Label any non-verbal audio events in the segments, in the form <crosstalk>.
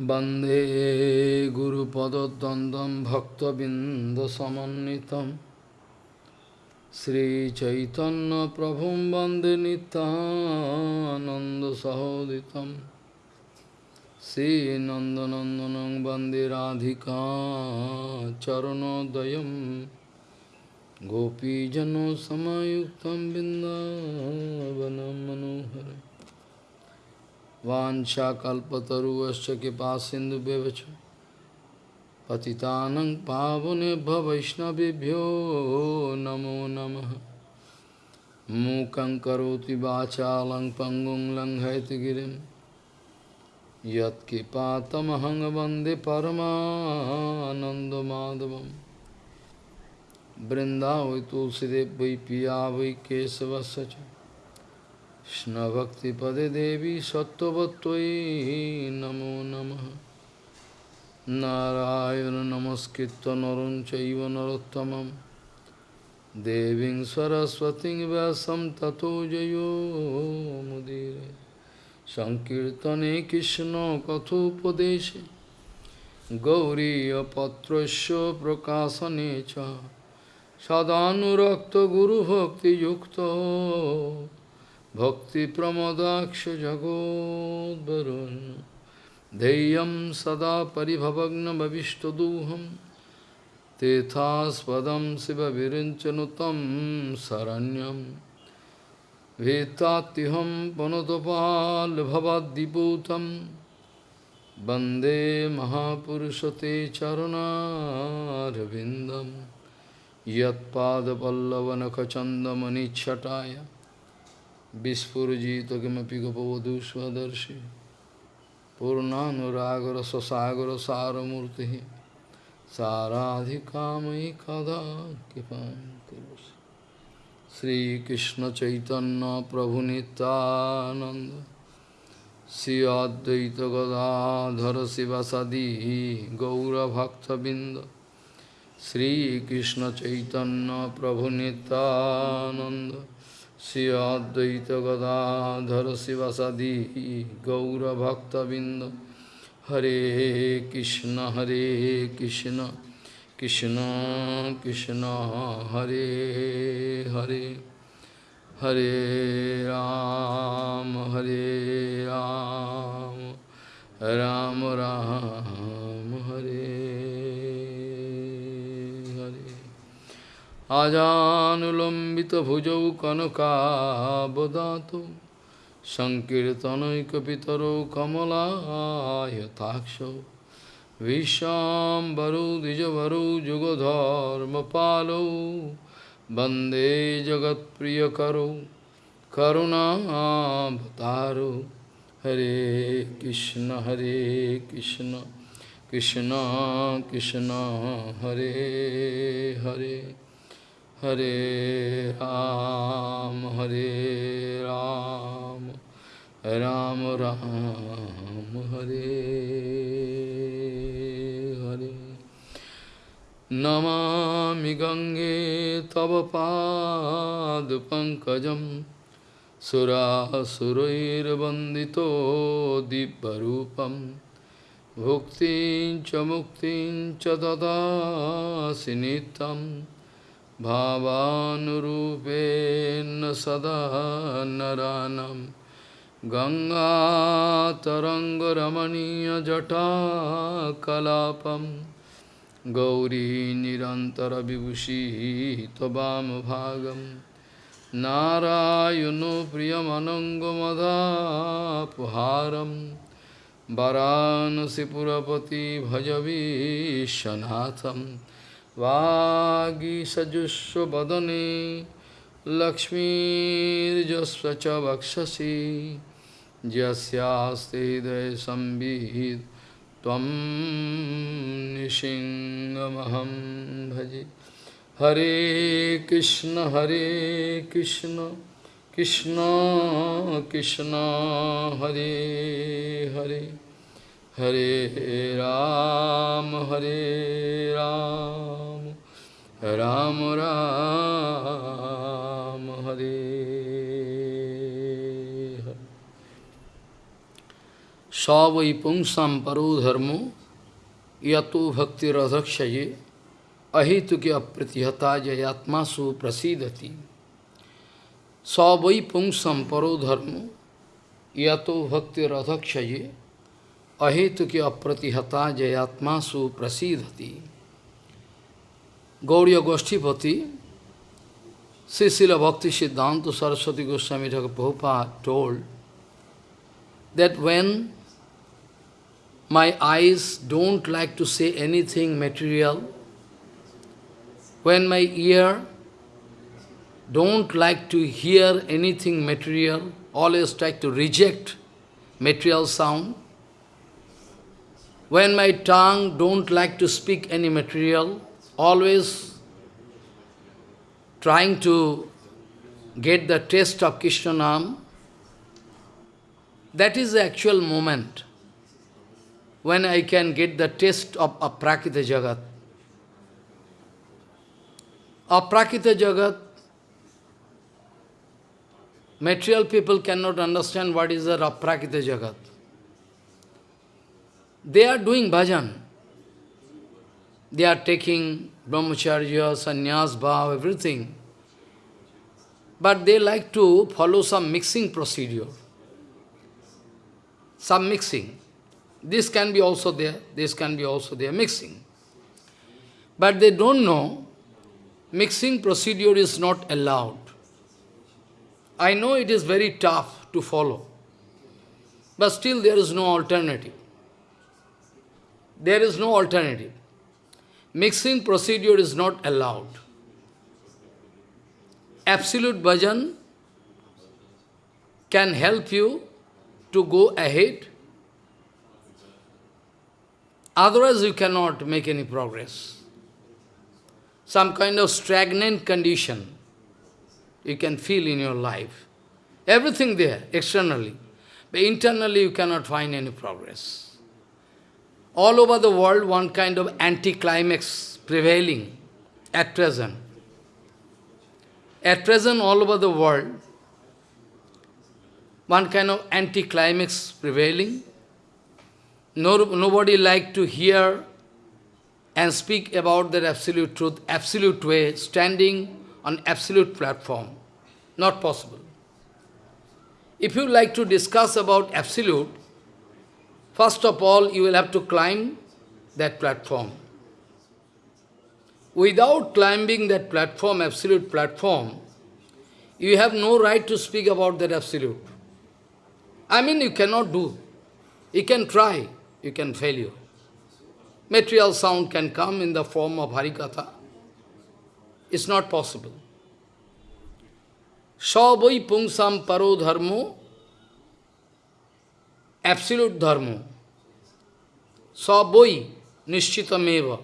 वन्दे गुरुपदद्वन्द्वं भक्तबिन्दसमन्वितं श्रीचैतन्यप्रभुं वन्दे नितानन्दसहोदितं श्रीनन्दनन्दनं वन्दे राधिका चरणोदयं गोपीजनसमयुक्तं बिन्दावनं मनोहरम् वाञ्छाकल्पतरुश्च कृपा सिन्धुभ्यश्च पतितानं पावनेभ्य वैष्णवेभ्यो नमो नमः। मूकं करोति वाचालं पङ्गुं लङ्घयतिगिरिं यत्कृपातमहं वंदे परमानन्दमाधवं बृन्दावै तुलसीदेव वै पिया वै केशवस्य च। কৃষ্ণভক্তিপদে দেবী সত্যবত্যই নমো নম। নারায়ণ নমস্কৃত নরম চৈব নরোত্তম দেবী সরস্বতী ব্যাসম ততো জয়োমুদীর সংকীর্তনে কৃষ্ণ কথোপদেশে। গৌরীপত্র প্রকাশনে সদানুরক্ত গুরুভক্তিযুক্ত। भक्तिप्रमदाक्ष जगोद्वरुन् धैर्यं सदा परिभवग्नभविष्टदोहं तेथास्पदं शिवविरिञ्चनुतं शरण्यं वेत्तात्युहं पुनतपाल्भवद्दिपूतं वन्दे महापुरुषते चरुणारविन्दं यत्पादपल्लवनखचन्दमनिच्छटाय विस्फुजित किमपि गोपवधू स्वदर्शि पूर्णानुरागर ससागर सारमूर्ति साराधिकामयि कदा कृपा श्रीकृष्ण चैतन्य प्रभु नित्यानंद श्री अद्वैत गदाधर शिवसदी गौरभक्तबिंद श्रीकृष्ण चैतन्य प्रभु Nityanand Sri Advaita Gadadhara Sivasadi Gaura Bhakta Binda Hare Krishna Hare Krishna Krishna Krishna Hare Hare Hare Ram আজানুলম্বিত ভুজৌ কনকাবদাত সংকীর্তনৈকিতর কমলায়তাক্ষ বিশ্বাম্বরৌ দ্বিজবরৌ যুগধর্মপালৌ বন্দে জগৎপ্রিয়করৌ করুণাবতারৌ হরে কৃষ্ণ হরে Krishna Krishna Krishna Hare Hare Ram, Hare Ram, Ram Ram, Hare Hare. Namami Gange Tava Pad Pankajam Surasurair Bandito Dibbarupam Bhuktin Chamuktin Chadada Sinitam भावानुरूपेण सदा नरानं गङ्गातरङ्गरमणीयजटाकलापं गौरी निरन्तरविभूषिः त्ववामभागं नारायणो प्रियमनङ्गमदापुहारं वरानसिपुरपति भजवीशनाथम् वागीसजुष्वदने लक्ष्मीर्जस्व च वक्षसि यस्यास्ते हृदयसंवित् त्वं निशिङ्गमहं भजे हरे कृष्ण हरे Krishna Krishna Krishna Hare Hare Hare Hare Ram, Hare Ram, Ram Ram, Hare Hare. Savai pungsam paro dharmo, yato bhakti radhakshaye, अहितु के अप्रतिहता जयात्मा सुप्रसिदति सवै पुंग संपरो धर्म या तो भक्ति रथक्षये ahetuki apratihata jayatma su prasidhati. Gauriya Goshtipati, Srila Bhakti Siddhanta Saraswati Goswami Thakur Prabhupada told that when my eyes don't like to say anything material, when my ear don't like to hear anything material, always try to reject material sound, when my tongue don't like to speak any material, always trying to get the taste of Krishna Nam, that is the actual moment when I can get the taste of Aprakita Jagat. Aprakita Jagat, material people cannot understand what is the Aprakita Jagat. They are doing bhajan. They are taking brahmacharya, sannyas, bhav, everything. But they like to follow some mixing procedure. Some mixing. This can be also there, this can be also there, mixing. But they don't know, mixing procedure is not allowed. I know it is very tough to follow, but still there is no alternative. There is no alternative mixing procedure is not allowed. Absolute bhajan can help you to go ahead. Otherwise you cannot make any progress. Some kind of stagnant condition you can feel in your life. Everything there, externally. But internally you cannot find any progress all over the world one kind of anticlimax prevailing at present. At present, all over the world, one kind of anticlimax prevailing. No, nobody like to hear and speak about that absolute truth, absolute way, standing on absolute platform. Not possible. If you like to discuss about absolute, First of all, you will have to climb that platform. Without climbing that platform, absolute platform, you have no right to speak about that absolute. I mean, you cannot do. You can try, you can fail you. Material sound can come in the form of Harikatha. It's not possible. Savai pungsam paro dharmo absolute dharma. Saboi nishchitameva,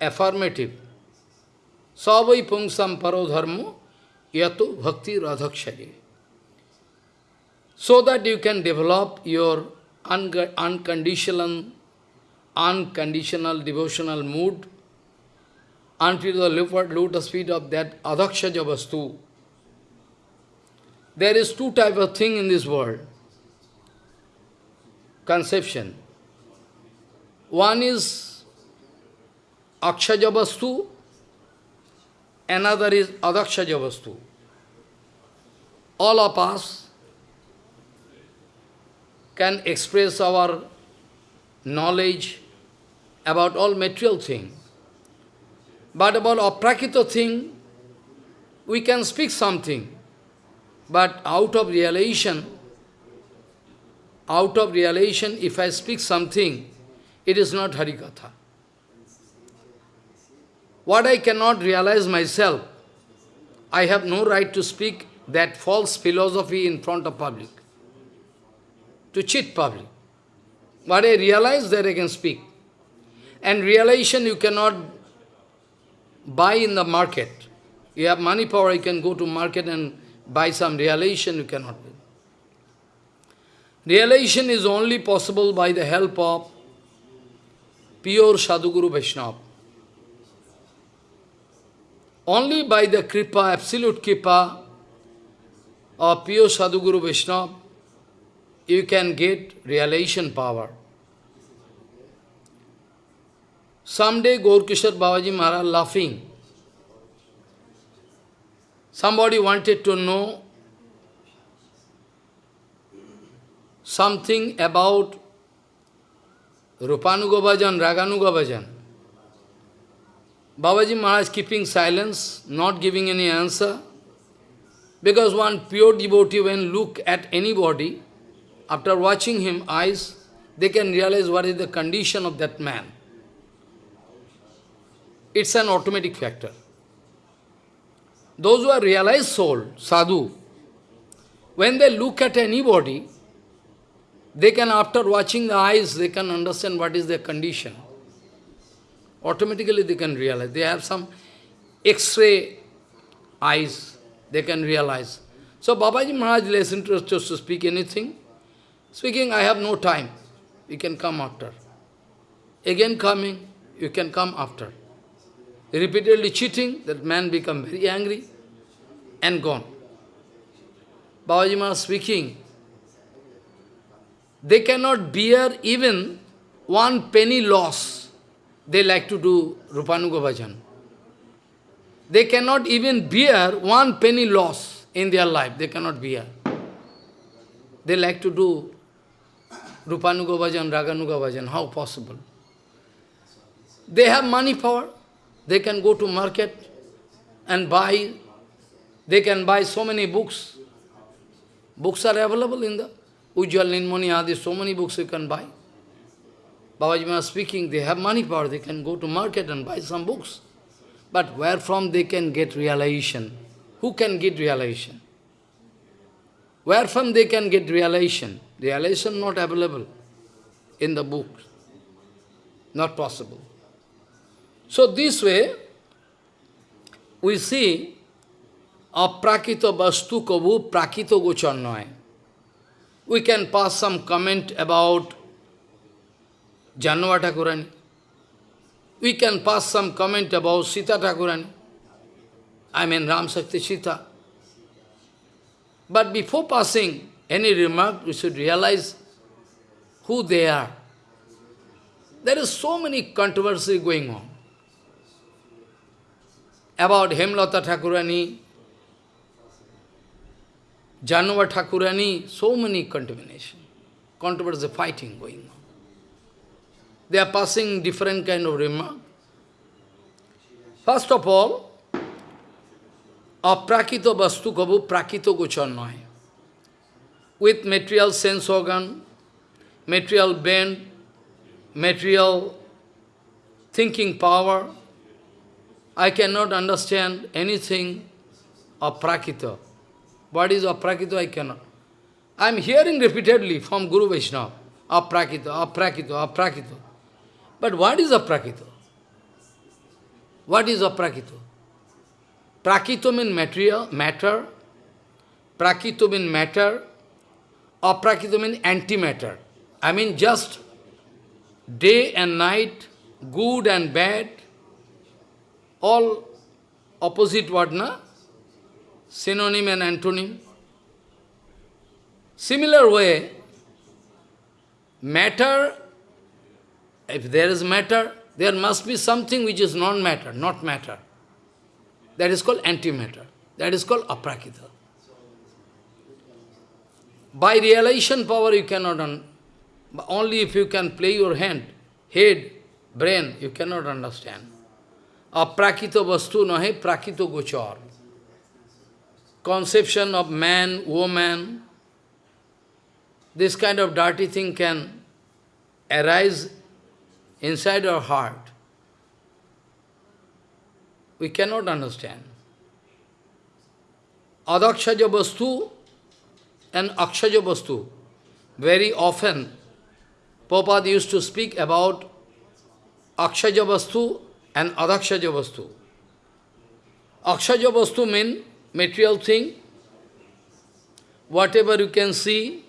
affirmative. Saboi pungsam paro dharma yato bhakti radhakshaye. So that you can develop your un unconditional, unconditional devotional mood until the lotus feet of that adhakshaja vastu. There is two type of thing in this world conception. One is Akshajavastu, another is Adakshajavastu. All of us can express our knowledge about all material things. But about aprakita thing, we can speak something. But out of realization, out of realization, if I speak something, it is not Harikatha. What I cannot realize myself, I have no right to speak that false philosophy in front of public, to cheat public. What I realize that I can speak. And realization you cannot buy in the market. You have money power, you can go to market and buy some realization, you cannot. Realization is only possible by the help of pure Sadhguru Vaishnava. Only by the kripa, absolute kripa of pure Sadhguru Vaishnava, you can get realization power. Someday Gaurkishore Babaji Maharaj laughing. Somebody wanted to know something about Rupanuga Bhajan, Raganuga Bhajan. Babaji Maharaj keeping silence, not giving any answer. Because one pure devotee, when look at anybody, after watching him eyes, they can realize what is the condition of that man. It's an automatic factor. Those who are realized soul, sadhu, when they look at anybody, they can, after watching the eyes, they can understand what is their condition. Automatically they can realize. They have some X-ray eyes, they can realize. So Babaji Maharaj less interested to speak anything. Speaking, I have no time. You can come after. Again coming, you can come after. Repeatedly cheating, that man become very angry and gone. Babaji Maharaj speaking, they cannot bear even one penny loss. They like to do Rupanuga Bhajan. They cannot even bear one penny loss in their life. They cannot bear. They like to do Rupanuga Bhajan, Raganuga Bhajan. How possible? They have money power. They can go to market and buy. They can buy so many books. Books are available in the Ujjwal Nilmani Adi, so many books you can buy. Babaji Maharaj speaking, they have money power, they can go to market and buy some books. But where from they can get realization? Who can get realization? Where from they can get realization? Realization not available in the books. Not possible. So this way, we see aprakito bastu kavu prakito gocharnoy we can pass some comment about Jahnava Thakurani. We can pass some comment about Sita Thakurani. I mean Ram Shakti Sita. But before passing any remark, we should realize who they are. There is so many controversy going on about Hemlata Thakurani, Jahnava Thakurani, so many contamination, controversy, fighting going on. They are passing different kind of remark. First of all, aprakito vastu kabu prakito gochar With material sense organ, material brain, material thinking power, I cannot understand anything of prakita. What is aprakito? I cannot. I am hearing repeatedly from Guru Vaishnava, aprakito, aprakito, aprakito. But what is aprakito? What is aprakito? Prakito means material, matter. Prakito means matter. Aprakito means antimatter. I mean just day and night, good and bad, all opposite word, na? Synonym and antonym. Similar way, matter, if there is matter, there must be something which is non-matter, not matter. That is called antimatter. That is called aprakita. By realization power you cannot, un only if you can play your hand, head, brain, you cannot understand. Aprakita vastu nahe prakito gochar conception of man, woman, this kind of dirty thing can arise inside our heart. We cannot understand. Adakshaja Vastu and Akshaja Vastu. Very often, Prabhupada used to speak about Akshaja Vastu and Adakshaja Vastu. Akshaja Vastu means material thing, whatever you can see,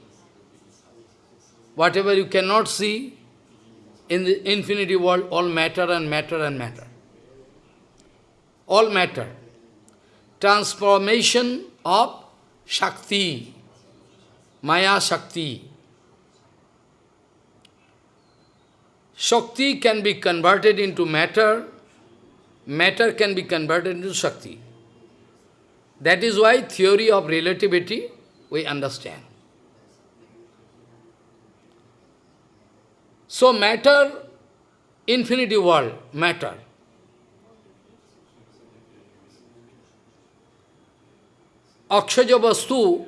whatever you cannot see, in the infinity world, all matter and matter and matter. All matter. Transformation of Shakti, Maya Shakti. Shakti can be converted into matter, matter can be converted into Shakti. That is why theory of relativity we understand. So matter, infinity world, matter. Akshaja Vastu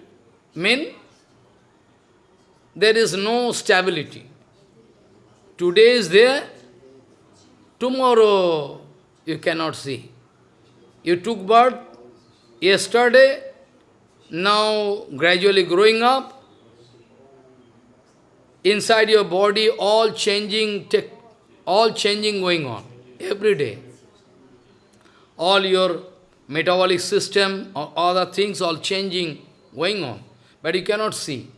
mean there is no stability. Today is there, tomorrow you cannot see. You took birth yesterday, now gradually growing up, inside your body all changing, all changing going on, every day. All your metabolic system, or other things all changing, going on, but you cannot see.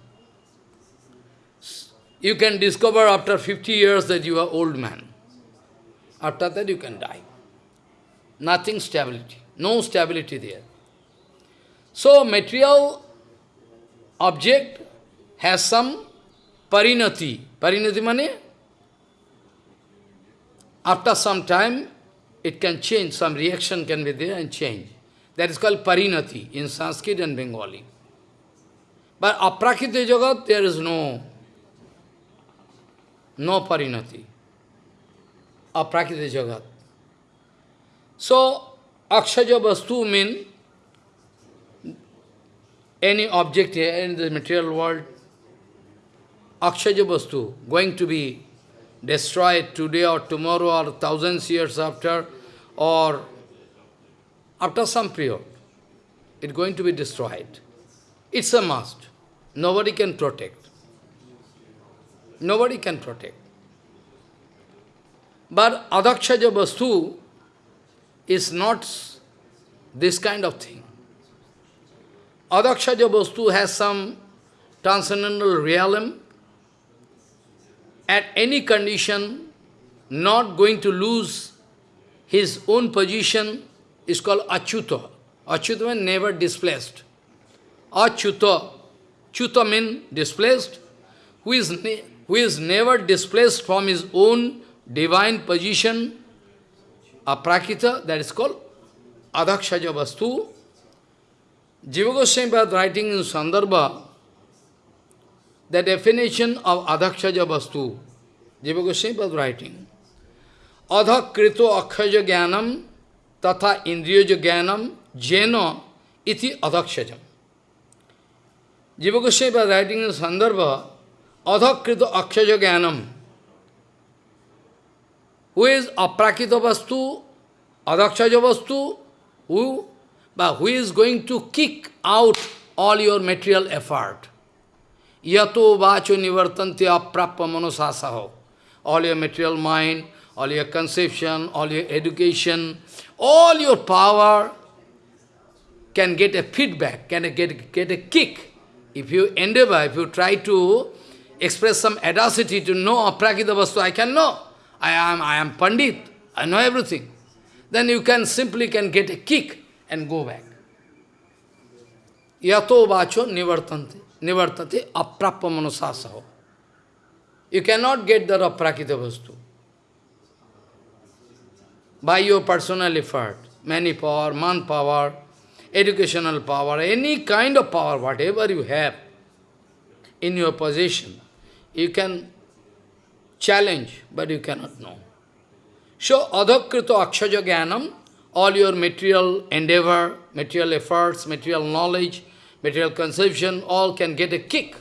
You can discover after 50 years that you are old man. After that you can die. Nothing stability. No stability there. So material object has some parinati. Parinati money? After some time, it can change, some reaction can be there and change. That is called parinati in Sanskrit and Bengali. But aprakita jagat, there is no no parinati. Aprakita jagat. So, akshaja vastu mean any object here in the material world, akshaja vastu, going to be destroyed today or tomorrow or thousands years after or after some period. It's going to be destroyed. It's a must. Nobody can protect. Nobody can protect. But adakshaja vastu is not this kind of thing. Adakshaja vastu has some transcendental realm. At any condition, not going to lose his own position is called achyuta. Achyuta means never displaced. Achyuta. Chuta means displaced. Who is who is never displaced from his own divine position, aprakita, that is called adakshaja vastu. Jiva Goswami writing in Sandarbha, the definition of adakshaja vastu, Jiva Goswami writing, adhakrito akshaja jnanam tatha indriyaja jnanam jena iti adakshajam. Jiva Goswami writing in Sandarbha, adhakrito akshaja jnanam. Who is aprakita vastu, adakshaja vastu, who, but who is going to kick out all your material effort. Yato vacho nivartanti aprappa. All your material mind, all your conception, all your education, all your power can get a feedback, can get, get a kick. If you endeavor, if you try to express some audacity to know aprakita vastu, I can know. I am, I am Pandit, I know everything. Then you can simply can get a kick and go back. Yato vacho nivartanti, nivartati aprappa manasasaho. You cannot get the aprakita vastu. By your personal effort, many power, man power, educational power, any kind of power, whatever you have in your possession, you can challenge, but you cannot know. So, adhakrito akshaja jnanam, all your material endeavor, material efforts, material knowledge, material conception, all can get a kick.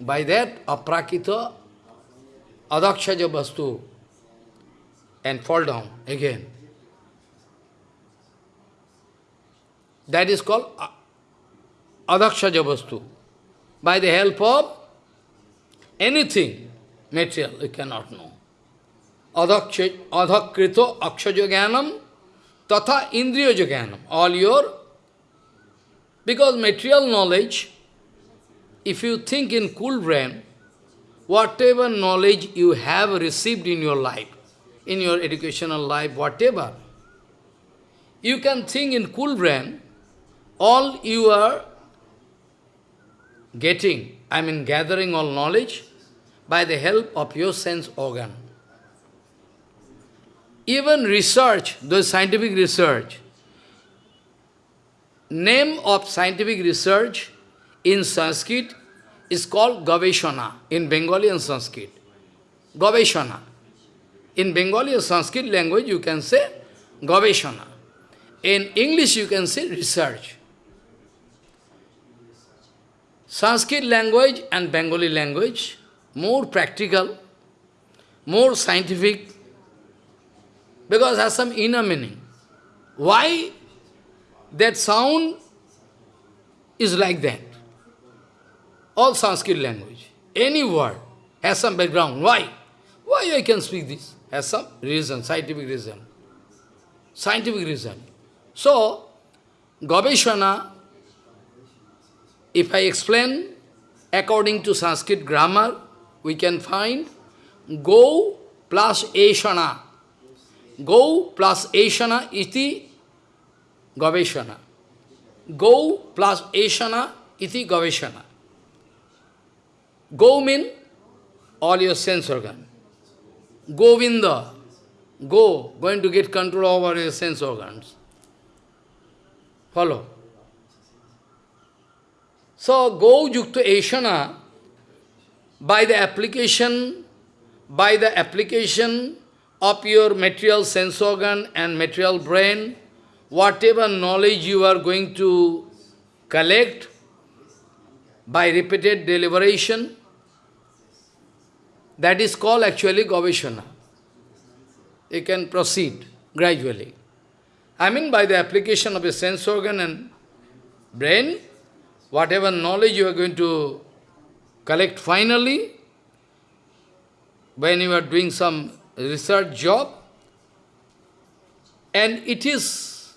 By that, aprakita, adakshaja vastu, and fall down again. That is called adakshaja vastu. By the help of anything, material, you cannot know. Adhakrito akshaja jnanam tatha indriya jnanam. All your, because material knowledge, if you think in cool brain, whatever knowledge you have received in your life, in your educational life, whatever, you can think in cool brain, all you are getting, I mean gathering all knowledge, by the help of your sense organ. Even research, the scientific research, name of scientific research in Sanskrit is called Gaveshana, in Bengali and Sanskrit. Gaveshana. In Bengali or Sanskrit language, you can say Gaveshana. In English, you can say research. Sanskrit language and Bengali language, more practical, more scientific, because has some inner meaning. Why that sound is like that? All Sanskrit language, any word has some background. Why? Why I can speak this? Has some reason, scientific reason. Scientific reason. So, Gaveshana, if I explain according to Sanskrit grammar, we can find Go plus Eshana. Go plus Eshana iti Gaveshana. Go plus Eshana iti Gaveshana. Go mean all your sense organ. Govinda, go, going to get control over your sense organs. Follow. So, go yukta eshana, by the application, by the application of your material sense organ and material brain, whatever knowledge you are going to collect by repeated deliberation, that is called actually Gaveshana. You can proceed gradually. I mean by the application of a sense organ and brain, whatever knowledge you are going to collect finally, when you are doing some research job, and it is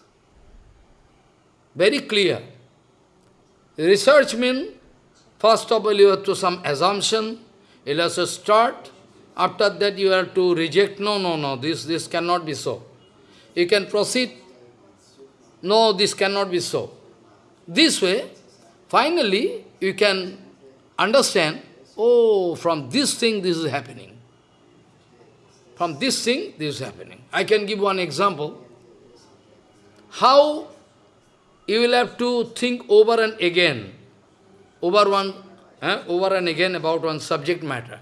very clear. Research means, first of all, you have to some assumption, you have to start, after that you have to reject, no, no, no, this, this cannot be so. You can proceed, no, this cannot be so. This way, finally, you can understand, oh, from this thing this is happening. From this thing this is happening. I can give one example. How you will have to think over and again, over one, eh, over and again about one subject matter.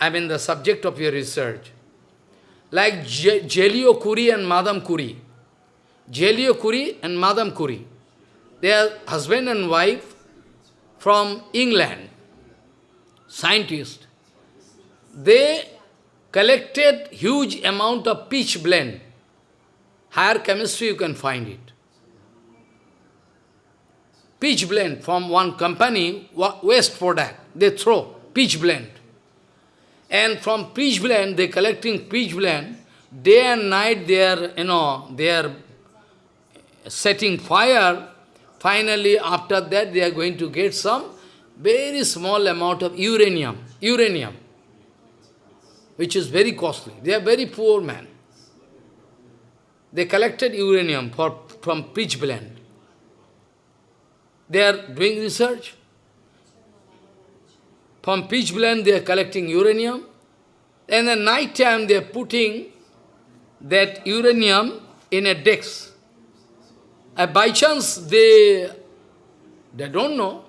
I mean the subject of your research. Like Joliot Curie and Madame Curie. Joliot Curie and Madame Curie. They are husband and wife from England, scientists. They collected huge amount of pitch blende. Higher chemistry you can find it. Pitch blende from one company, waste product, they throw pitch blende. And from pitch blende, they collecting pitch blende, day and night they are, you know, they are setting fire. Finally, after that, they are going to get some very small amount of uranium, uranium, which is very costly. They are very poor men. They collected uranium for, from pitch blende. They are doing research. From pitch blende they are collecting uranium. And at night time they are putting that uranium in a. And by chance they, they don't know,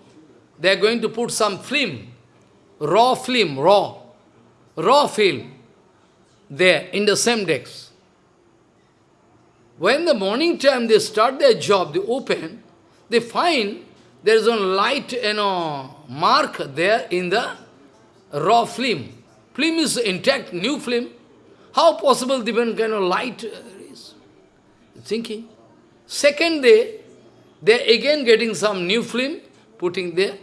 they are going to put some film, raw film, raw, raw film, there in the same desk. When the morning time they start their job, they open, they find there is a light, you know, mark there in the raw film. Film is intact, new film. How possible different kind of light uh, is? Thinking. Second day, they are again getting some new film, putting there,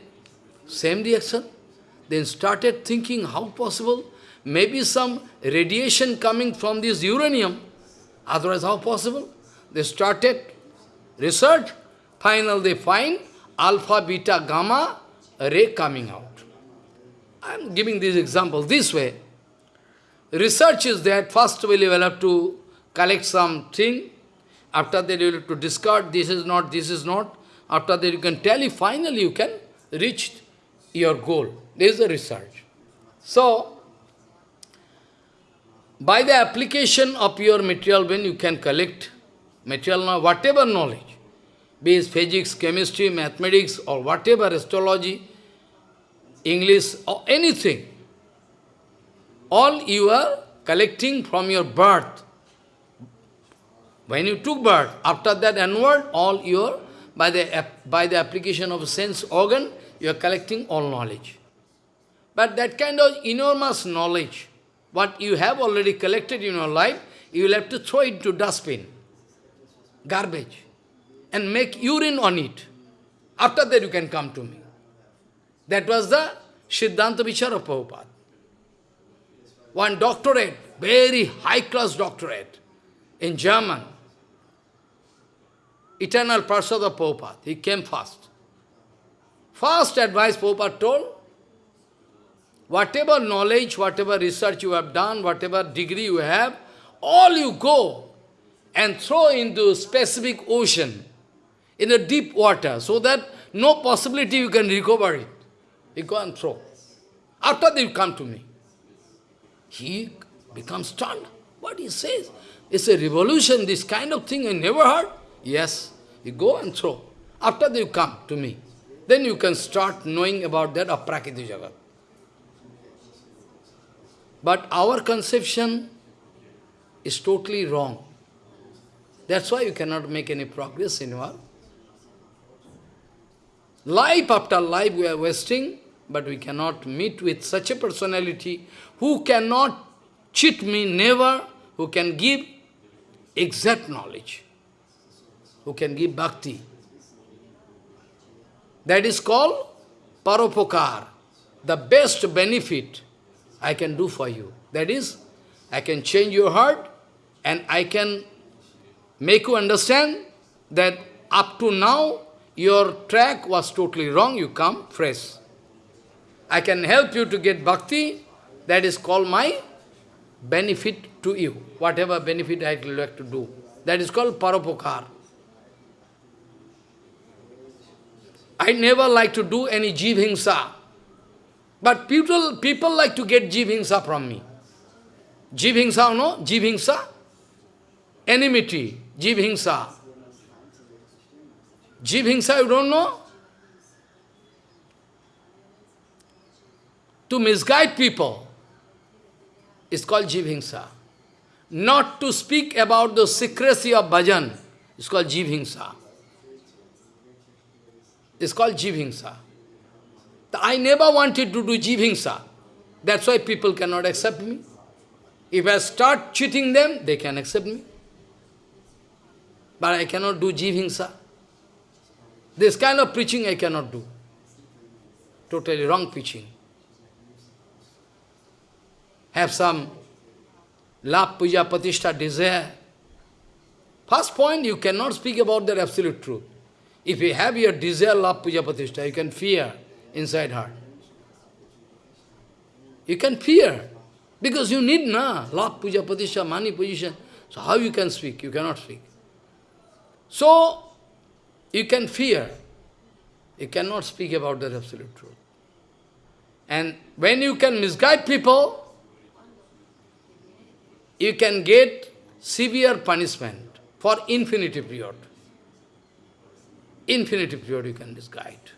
same reaction. Then started thinking, how possible? Maybe some radiation coming from this uranium. Otherwise, how possible? They started research. Final, they find alpha, beta, gamma ray coming out. I am giving this example this way. Research is that first we will have to collect something, after that you will have to discard, this is not, this is not. After that you can tell finally you can reach your goal. This is the research. So, By the application of your material brain, you can collect material knowledge, whatever knowledge, be it physics, chemistry, mathematics, or whatever, astrology, English, or anything. All you are collecting from your birth. When you took birth, after that onward, all your, by the, by the application of sense organ, you are collecting all knowledge. But that kind of enormous knowledge, what you have already collected in your life, you will have to throw it to dustbin, garbage, and make urine on it. After that you can come to me. That was the Siddhanta Vichara Prabhupada. One doctorate, very high-class doctorate, in German. Eternal Prasada Prabhupada, he came first. First advice Prabhupada told, whatever knowledge, whatever research you have done, whatever degree you have, all you go and throw into specific ocean, in a deep water, so that no possibility you can recover it. You go and throw. After you come to me. He becomes stunned. What he says? It's a revolution, this kind of thing I never heard. Yes, you go and throw. After you come to me. Then you can start knowing about that Aprakriti Jagat. But our conception is totally wrong. That's why you cannot make any progress in your life after life we are wasting, but we cannot meet with such a personality who cannot cheat me, never, who can give exact knowledge, who can give bhakti. That is called paropokar, the best benefit I can do for you. That is, I can change your heart and I can make you understand that up to now your track was totally wrong, you come fresh. I can help you to get bhakti, that is called my benefit to you, whatever benefit I would like to do. That is called paropokar. I never like to do any jivhingsa. But people, people like to get jivhingsa from me. Jivhingsa, no? Jivhingsa? Enmity, jivhingsa. Jivhingsa, you don't know? To misguide people is called jivhingsa. Not to speak about the secrecy of bhajan is called jivhingsa. It's called jivhingsa. I never wanted to do jivhingsa. That's why people cannot accept me. If I start cheating them, they can accept me. But I cannot do jivhingsa. This kind of preaching I cannot do. Totally wrong preaching. Have some love, puja, patishtha, desire. First point, you cannot speak about the absolute truth. If you have your desire, love, puja, patishtha, you can fear inside heart. You can fear. Because you need na, love, puja, patisha, money, position. So how you can speak? You cannot speak. So, you can fear. You cannot speak about the absolute truth. And when you can misguide people, you can get severe punishment for infinity period. Infinity period you can misguide.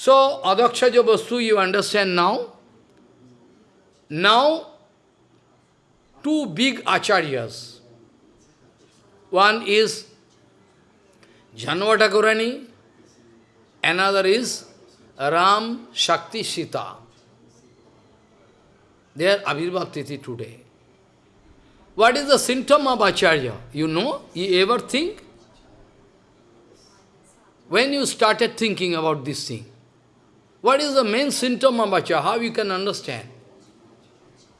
So, Adakshaja Vastu you understand now. Now, two big acharyas. One is Janvatakurani, another is Ram Shakti Sita. They are Abhirbhav today. What is the symptom of Acharya? You know? You ever think? When you started thinking about this thing, what is the main symptom of Acharya? How you can understand?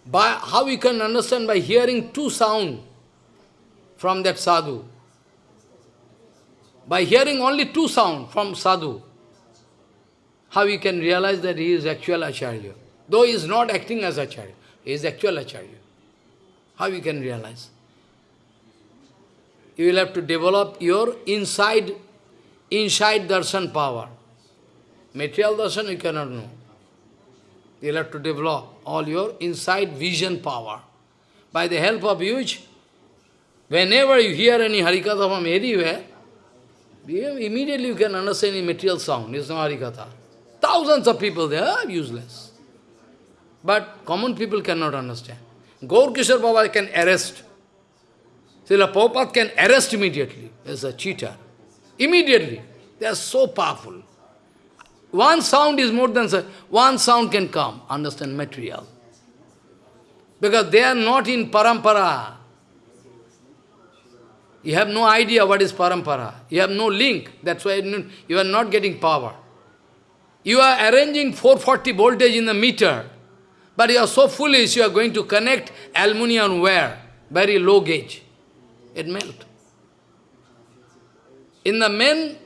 By how you can understand by hearing two sound from that sadhu. By hearing only two sound from sadhu, how you can realize that he is actual acharya. Though he is not acting as acharya, he is actual acharya. How you can realize? You will have to develop your inside, inside darshan power. Material darshan you cannot know. You have to develop all your inside vision power. By the help of which, whenever you hear any Harikatha from anywhere, immediately you can understand any material sound. It's not Harikatha. Thousands of people there are useless. But common people cannot understand. Gaur Kishore Baba can arrest. Srila Prabhupada can arrest immediately as a cheater. Immediately. They are so powerful. One sound is more than one sound can come, understand material. Because they are not in parampara. You have no idea what is parampara. You have no link. That's why you are not getting power. You are arranging 440 voltage in the meter, but you are so foolish, you are going to connect aluminium wire, very low gauge. It melt. In the main,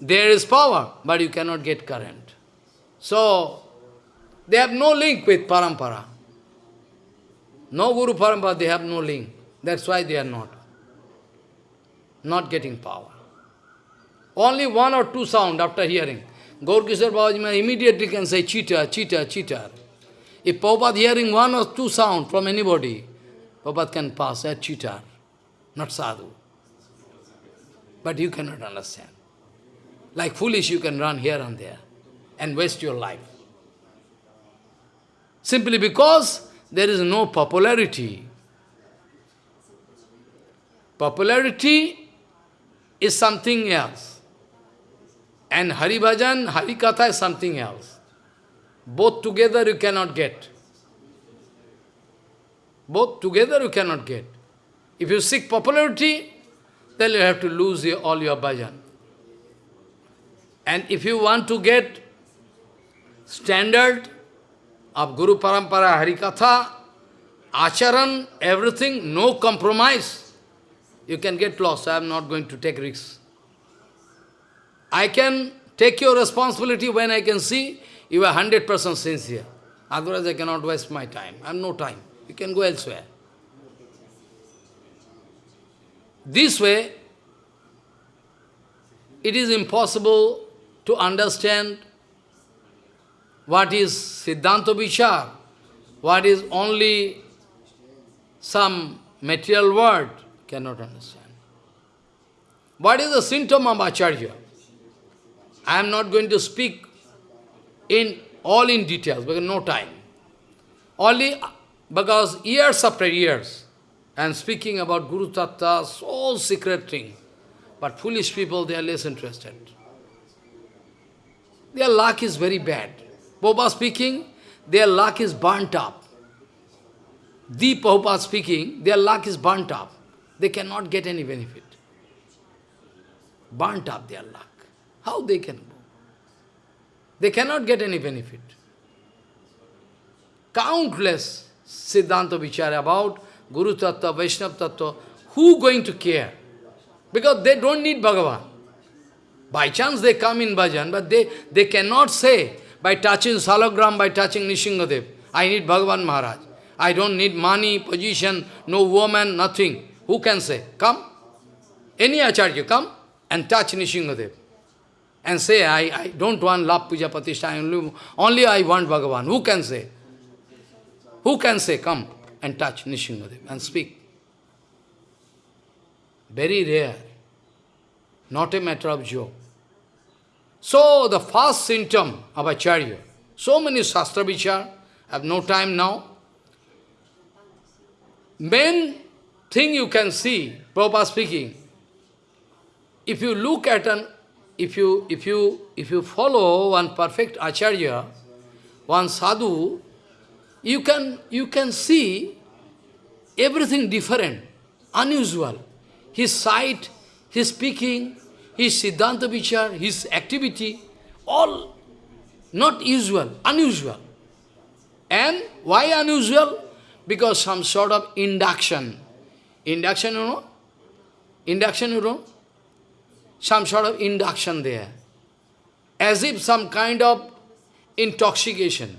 there is power, but you cannot get current. So, they have no link with parampara. No Guru Parampara, they have no link. That's why they are not. Not getting power. Only one or two sound after hearing. Gaur Kishore Babaji immediately can say cheater, cheater, cheater. If Prabhupada hearing one or two sound from anybody, Prabhupada can pass as cheater, not sadhu. But you cannot understand. Like foolish you can run here and there and waste your life. Simply because there is no popularity. Popularity is something else. And Hari Bhajan, Hari Katha is something else. Both together you cannot get. Both together you cannot get. If you seek popularity, then you have to lose all your bhajan. And if you want to get standard of Guru Parampara, Harikatha, Acharan, everything, no compromise, you can get lost. I am not going to take risks. I can take your responsibility when I can see you are 100% sincere. Otherwise, I cannot waste my time. I have no time. You can go elsewhere. This way, it is impossible to understand what is Siddhanta Vichar, what is only some material word, cannot understand. What is the symptom of Acharya? I am not going to speak in all in details, because no time. Only because years after years, I am speaking about Guru Tattva, so secret thing. But foolish people, they are less interested. Their luck is very bad. Prabhupada speaking, their luck is burnt up. The Prabhupada speaking, their luck is burnt up. They cannot get any benefit. Burnt up their luck. How they can go? They cannot get any benefit. Countless Siddhanta Vichara about Guru Tattva, Vaishnava Tattva, who going to care? Because they don't need Bhagavan. By chance they come in bhajan, but they, they cannot say, by touching Salagram, by touching Nrisinghadev, I need Bhagavan Maharaj. I don't need money, position, no woman, nothing. Who can say? Come. Any Acharya, come and touch Nrisinghadev and say, I, I don't want love puja patishtha, only, only I want Bhagavan. Who can say? Who can say, come and touch Nrisinghadev and speak? Very rare. Not a matter of joke. So, the first symptom of Acharya, so many Shastra Vichar, I have no time now. Main thing you can see, Prabhupada speaking, if you look at an if you, if you, if you follow one perfect acharya, one sadhu, you can, you can see everything different, unusual. His sight, his speaking, his siddhanta vichar, his activity, all not usual, unusual. And why unusual? Because some sort of induction. Induction, you know? Induction, you know? some sort of induction there. As if some kind of intoxication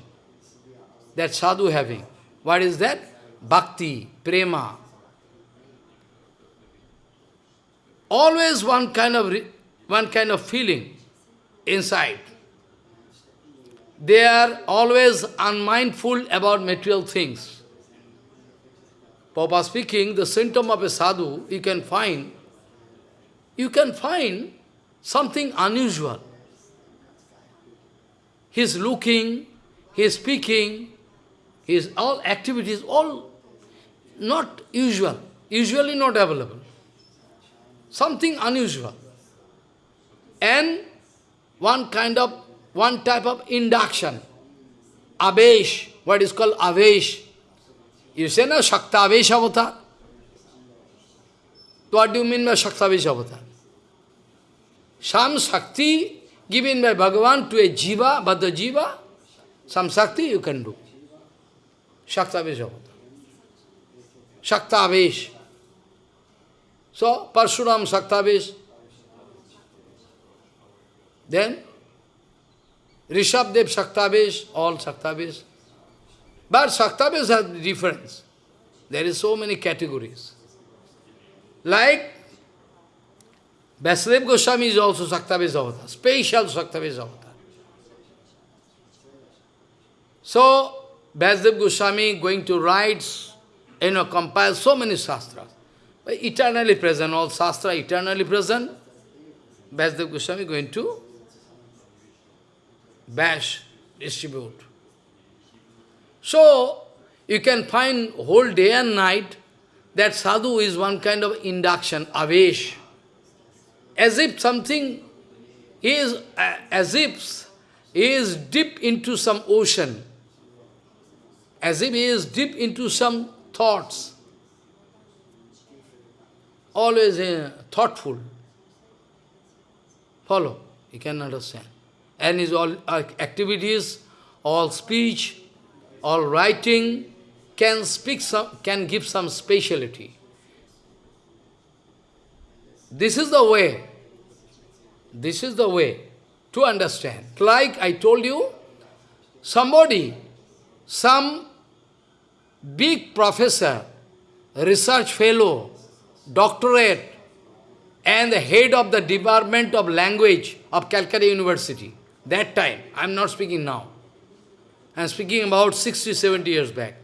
that sadhu having. What is that? Bhakti, prema. Always one kind of one kind of feeling inside. they are always unmindful about material things. Papa speaking, the symptom of a sadhu, you can find, you can find something unusual. He's looking, he's speaking, his all activities, all not usual, usually not available. Something unusual. And one kind of, one type of induction. Avesh, what is called Avesh. You say no, Shakta Avesh avatar. What do you mean by Shakta Avesh avatar? Some Shakti given by Bhagavan to a Jiva, but the Jiva, some Shakti you can do. Shakta Avesh avatar. Shaktavesh. So, Parshuram Shaktavesh. Then, Rishabdev Shaktavesh, all Shaktavesh. But Shaktavesh has difference. There is so many categories. Like, Vyasadev Goswami is also Shaktavesh avatar, special Shaktavesh avatar. So, Vyasadev Goswami going to write you know, compile so many shastras. Eternally present, all shastra eternally present. Vyasadev Goswami going to bash, distribute. So, you can find whole day and night that sadhu is one kind of induction, avesh. As if something is, uh, as if he is deep into some ocean, as if he is deep into some thoughts, always uh, thoughtful. Follow, you can understand. And his all uh, activities, all speech, all writing, can speak some, can give some speciality. This is the way. This is the way to understand. Like I told you, somebody, some big professor, research fellow, doctorate, and the head of the Department of Language of Calcutta University. That time, I am not speaking now. I am speaking about 60, 70 years back.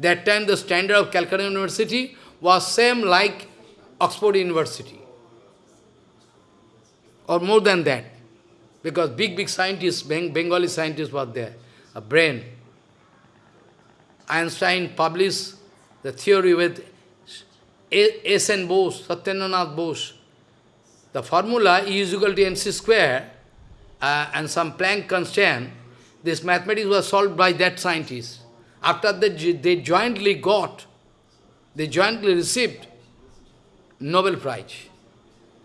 That time the standard of Calcutta University was same like Oxford University. Or more than that. Because big, big scientists, Bengali scientists were there. A brain. Einstein published the theory with S. N. Bose, Satyendranath Bose. The formula E is equal to mc square uh, and some Planck constant, this mathematics was solved by that scientist. After that, they jointly got, they jointly received Nobel Prize.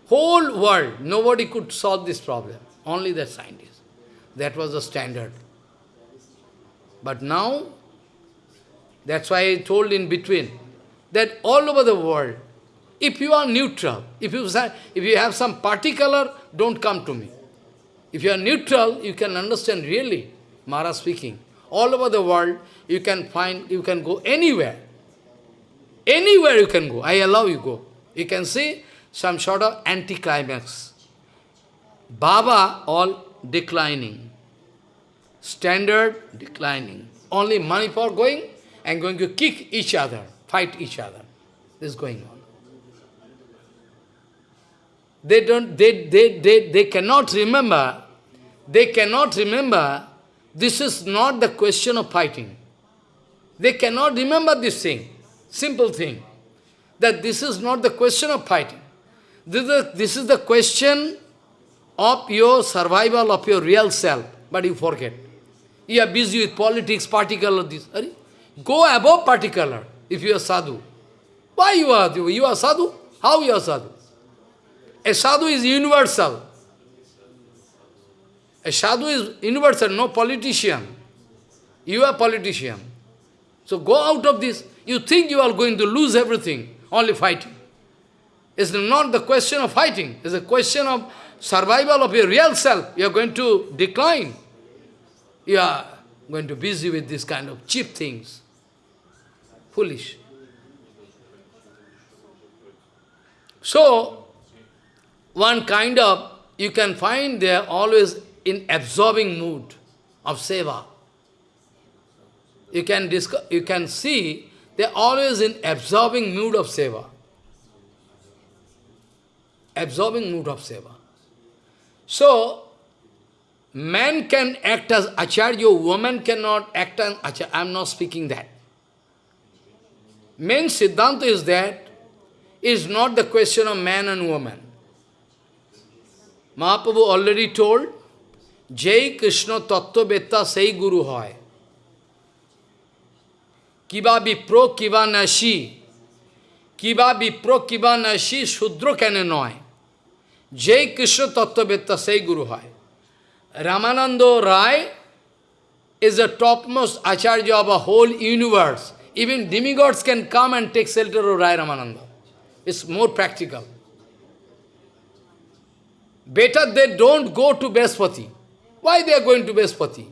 Whole world, nobody could solve this problem, only that scientist. That was the standard. But now, that's why I told in between that all over the world, if you are neutral, if you, if you have some particular, don't come to me. If you are neutral, you can understand really, Mara speaking. All over the world, you can find, you can go anywhere. Anywhere you can go. I allow you go. You can see some sort of anticlimax. Baba, all declining. Standard, declining. Only money for going, and going to kick each other, fight each other. This is going on. They don't, they, they, they, they cannot remember, they cannot remember, this is not the question of fighting. They cannot remember this thing, simple thing, that this is not the question of fighting. This is the, this is the question of your survival of your real self, but you forget. You are busy with politics, particular this. Go above particular if you are sadhu. Why you are sadhu? you are sadhu? How you are sadhu? A sadhu is universal. A sadhu is universal, no politician. You are politician. So go out of this. You think you are going to lose everything, only fighting. It's not the question of fighting. It's a question of survival of your real self. You are going to decline. You are going to busy with this kind of cheap things. Foolish. So, one kind of, you can find they are always in absorbing mood. of seva. You can, you can see they're always in absorbing mood of seva. Absorbing mood of seva. So, man can act as acharya, woman cannot act as acharya. I am not speaking that. Main Siddhanta is that, is not the question of man and woman. Mahaprabhu already told, Jai Krishna Tattva Betta Sai Guru hai. Kiba Vipro Kiba Nashi. Kiba Vipro Kiba Nashi Shudra Kananoy. Jai Krishna Tattva Betta Sai Guru Hai. Ramananda Rai is the topmost Acharya of a whole universe. Even demigods can come and take shelter of Rai Ramananda. It's more practical. Better they don't go to Brihaspati. Why they are going to Brihaspati?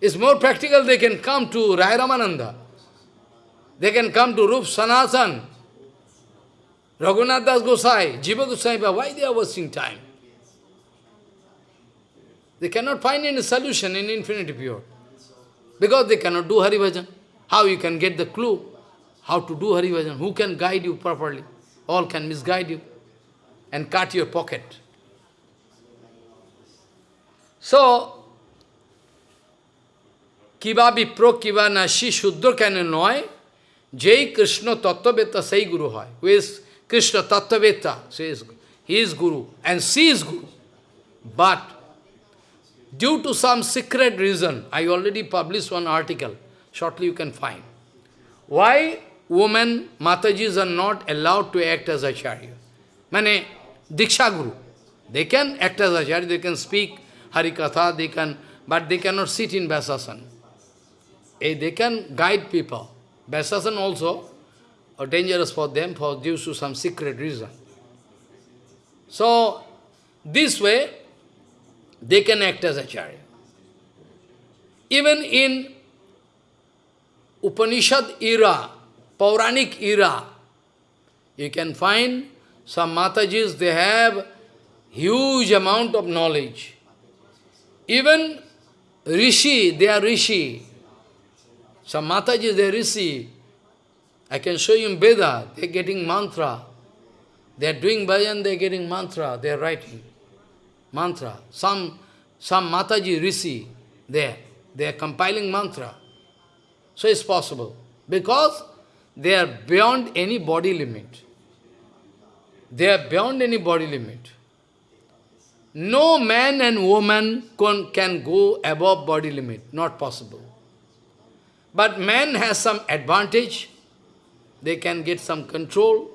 It's more practical, they can come to Rai Ramananda. They can come to Rup Sanatan, Raghunath Das Gosai, Jiva Gosai, why they are wasting time? They cannot find any solution in infinity pure. Because they cannot do Hari Bhajan. How you can get the clue? How to do Hari Bhajan? Who can guide you properly? All can misguide you and cut your pocket. So, kiva vipro kiva nashi shuddha can know jai krishna tattvaveta sai guru hai. Who is Krishna tattvaveta? He is guru and she is guru. But due to some secret reason, I already published one article, shortly you can find. Why women, Matajis are not allowed to act as acharya? Mane, Diksha Guru. They can act as acharya, they can speak Harikatha, they can, but they cannot sit in Vyasasan. Eh, they can guide people. Vyasasan also are dangerous for them for due to some secret reason. So, this way, they can act as acharya. Even in Upanishad era, Pauranic era, you can find some Matajis, they have huge amount of knowledge. Even Rishi, they are Rishi. Some Mataji, they are Rishi. I can show you in Veda, they are getting mantra. They are doing bhajan, they are getting mantra, they are writing mantra. Some, some Mataji Rishi, there, they are compiling mantra. So it's possible. Because they are beyond any body limit. They are beyond any body limit. No man and woman can, can go above body limit, not possible. But man has some advantage. They can get some control.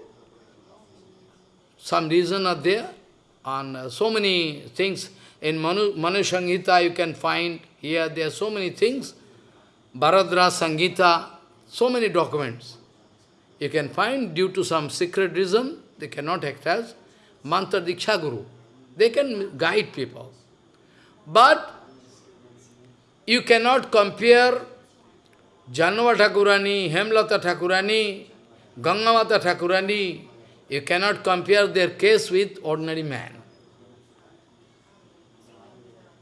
Some reason are there. And uh, so many things. In Manu, Manu you can find here, there are so many things. Bharadra Sangita, so many documents. You can find due to some secret reason, they cannot act as Mantra Diksha Guru. They can guide people. But you cannot compare Jahnava Thakurani, Hemlata Thakurani, Gangamata Thakurani, you cannot compare their case with ordinary man.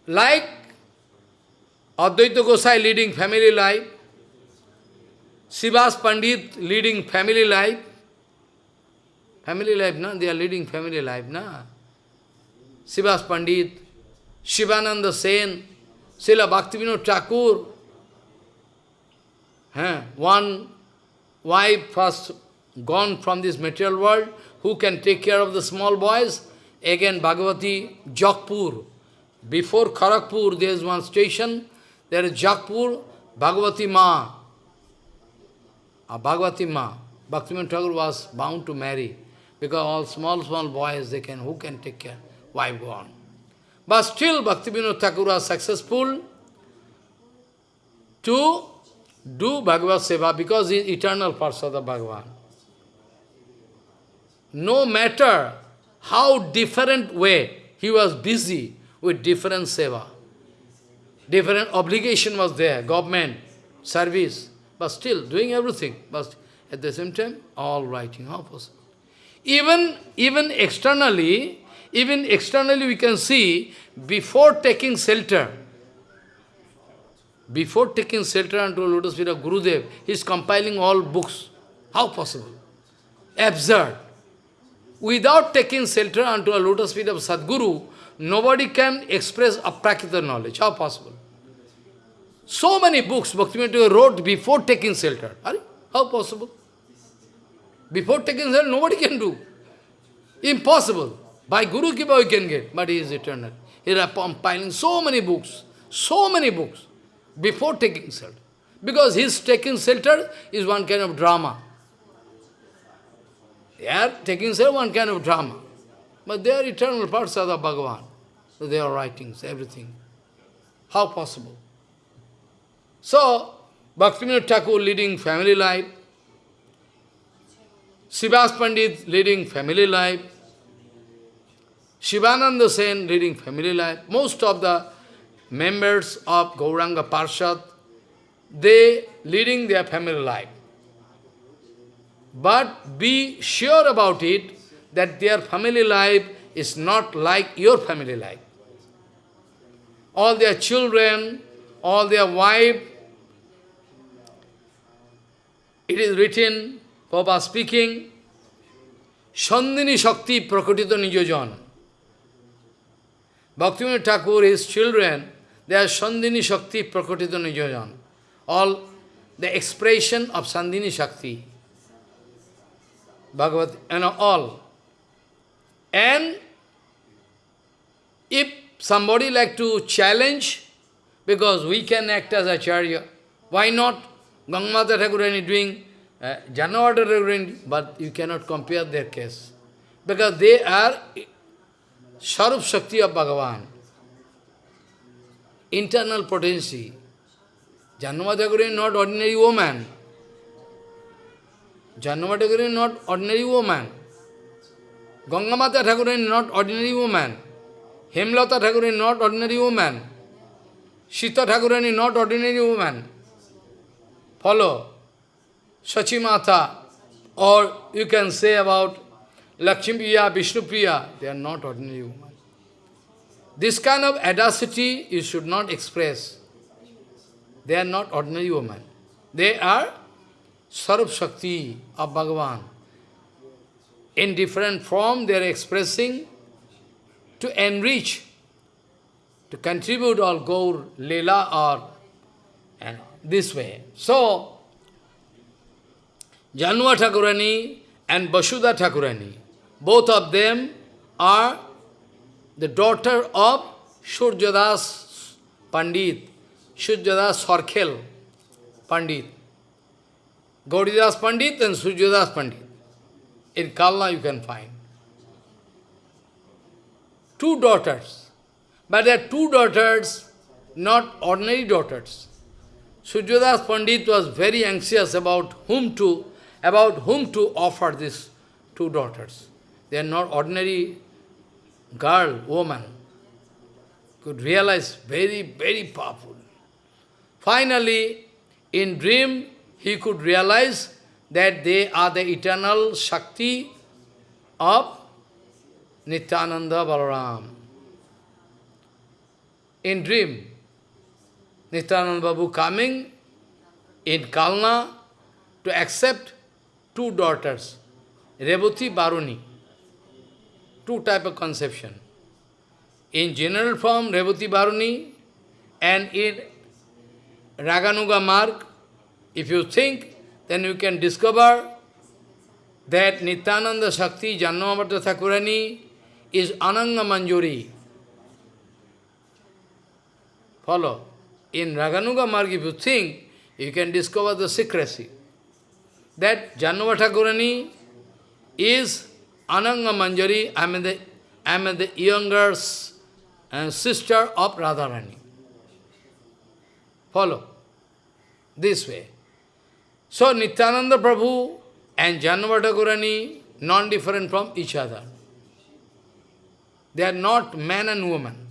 Like Advaita Gosai leading family life, Srivas Pandit leading family life, family life, na? They are leading family life, na? Srivas Pandit, Shivananda Sen, Srila Bhaktivinoda Thakur, one wife first gone from this material world, who can take care of the small boys? Again, Bhagavati, Jakpur. Before Kharagpur, there is one station, there is Jakpur, Bhagavati Ma. A Bhagavati Ma. Bhaktivinoda Thakur was bound to marry, because all small, small boys, they can, who can take care? Wife gone. But still, Bhaktivinoda Thakur was successful to do Bhagavad Seva because he is eternal the Bhagavan. No matter how different way he was busy with different seva. Different obligation was there, government, service, but still doing everything. But at the same time, all writing, how possible? Even, even externally, even externally we can see, before taking shelter, before taking shelter unto lotus feet of Gurudev, he is compiling all books. How possible? Absurd. Without taking shelter unto a lotus feet of Sadguru, nobody can express a aprakrita knowledge. How possible? So many books Bhaktivinoda wrote before taking shelter. Are, how possible? Before taking shelter, nobody can do. Impossible. By Guru Kripa we can get, but he is eternal. He is compiling so many books, so many books, before taking shelter. Because his taking shelter is one kind of drama. Are taking shelter one kind of drama. But they are eternal parts of the Bhagavan. So they are writings, everything. How possible? So, Bhaktivinoda Thakur leading family life, Srivas Pandit leading family life, Shivananda Sen leading family life, most of the members of Gauranga Parshad, they leading their family life. But be sure about it that their family life is not like your family life. All their children, all their wife, it is written, Papa speaking, Sandhini Shakti Prakatita Nijojan. Bhaktivinoda Thakur, his children, they are Sandhini Shakti Prakatita Nijojan. All the expression of Sandhini Shakti. Bhagavat, you know, all. And if somebody like to challenge, because we can act as Acharya, why not? Gangamata Thakurani doing, uh, Janavata Thakurani, but you cannot compare their case. Because they are Sarup Shakti of Bhagavan. Internal potency. Is not ordinary woman. Is not ordinary woman. Gangamata Thakurani is not ordinary woman. Hemlata Thakurani is not ordinary woman. Sita Thakurani is not ordinary woman. Follow. Sachimata, or you can say about Lakshmi Priya, Vishnu Priya, they are not ordinary women. This kind of audacity you should not express. They are not ordinary women. They are Sarup Shakti of Bhagavan. In different form, they are expressing to enrich, to contribute all Gaur, Leela or and this way. So, Jahnava Thakurani and Vasudha Thakurani, both of them are the daughter of Surjadas Pandit, Surjadas Sarkhel Pandit. Gauridas Pandit and Surjadas Pandit. In Kalna you can find. Two daughters. But they are two daughters, not ordinary daughters. Surjadas Pandit was very anxious about whom to about whom to offer these two daughters. They are not ordinary girl, woman. Could realize very, very powerful. Finally, in dream, he could realize that they are the eternal Shakti of Nityananda Balaram. In dream, Nityananda Babu coming in Kalna to accept two daughters, Revati Baruni, two type of conception. In general form, Revati Baruni, and in Raganuga Marg, if you think, then you can discover that Nityananda Shakti Jannamamata Thakurani is Ananga Manjari. Follow. In Raganuga Marg, if you think, you can discover the secrecy. That Jahnava is Ananga Manjari, I am the, I am the younger uh, sister of Radharani. Follow. This way. So Nityananda Prabhu and Jahnava non-different from each other. They are not man and woman.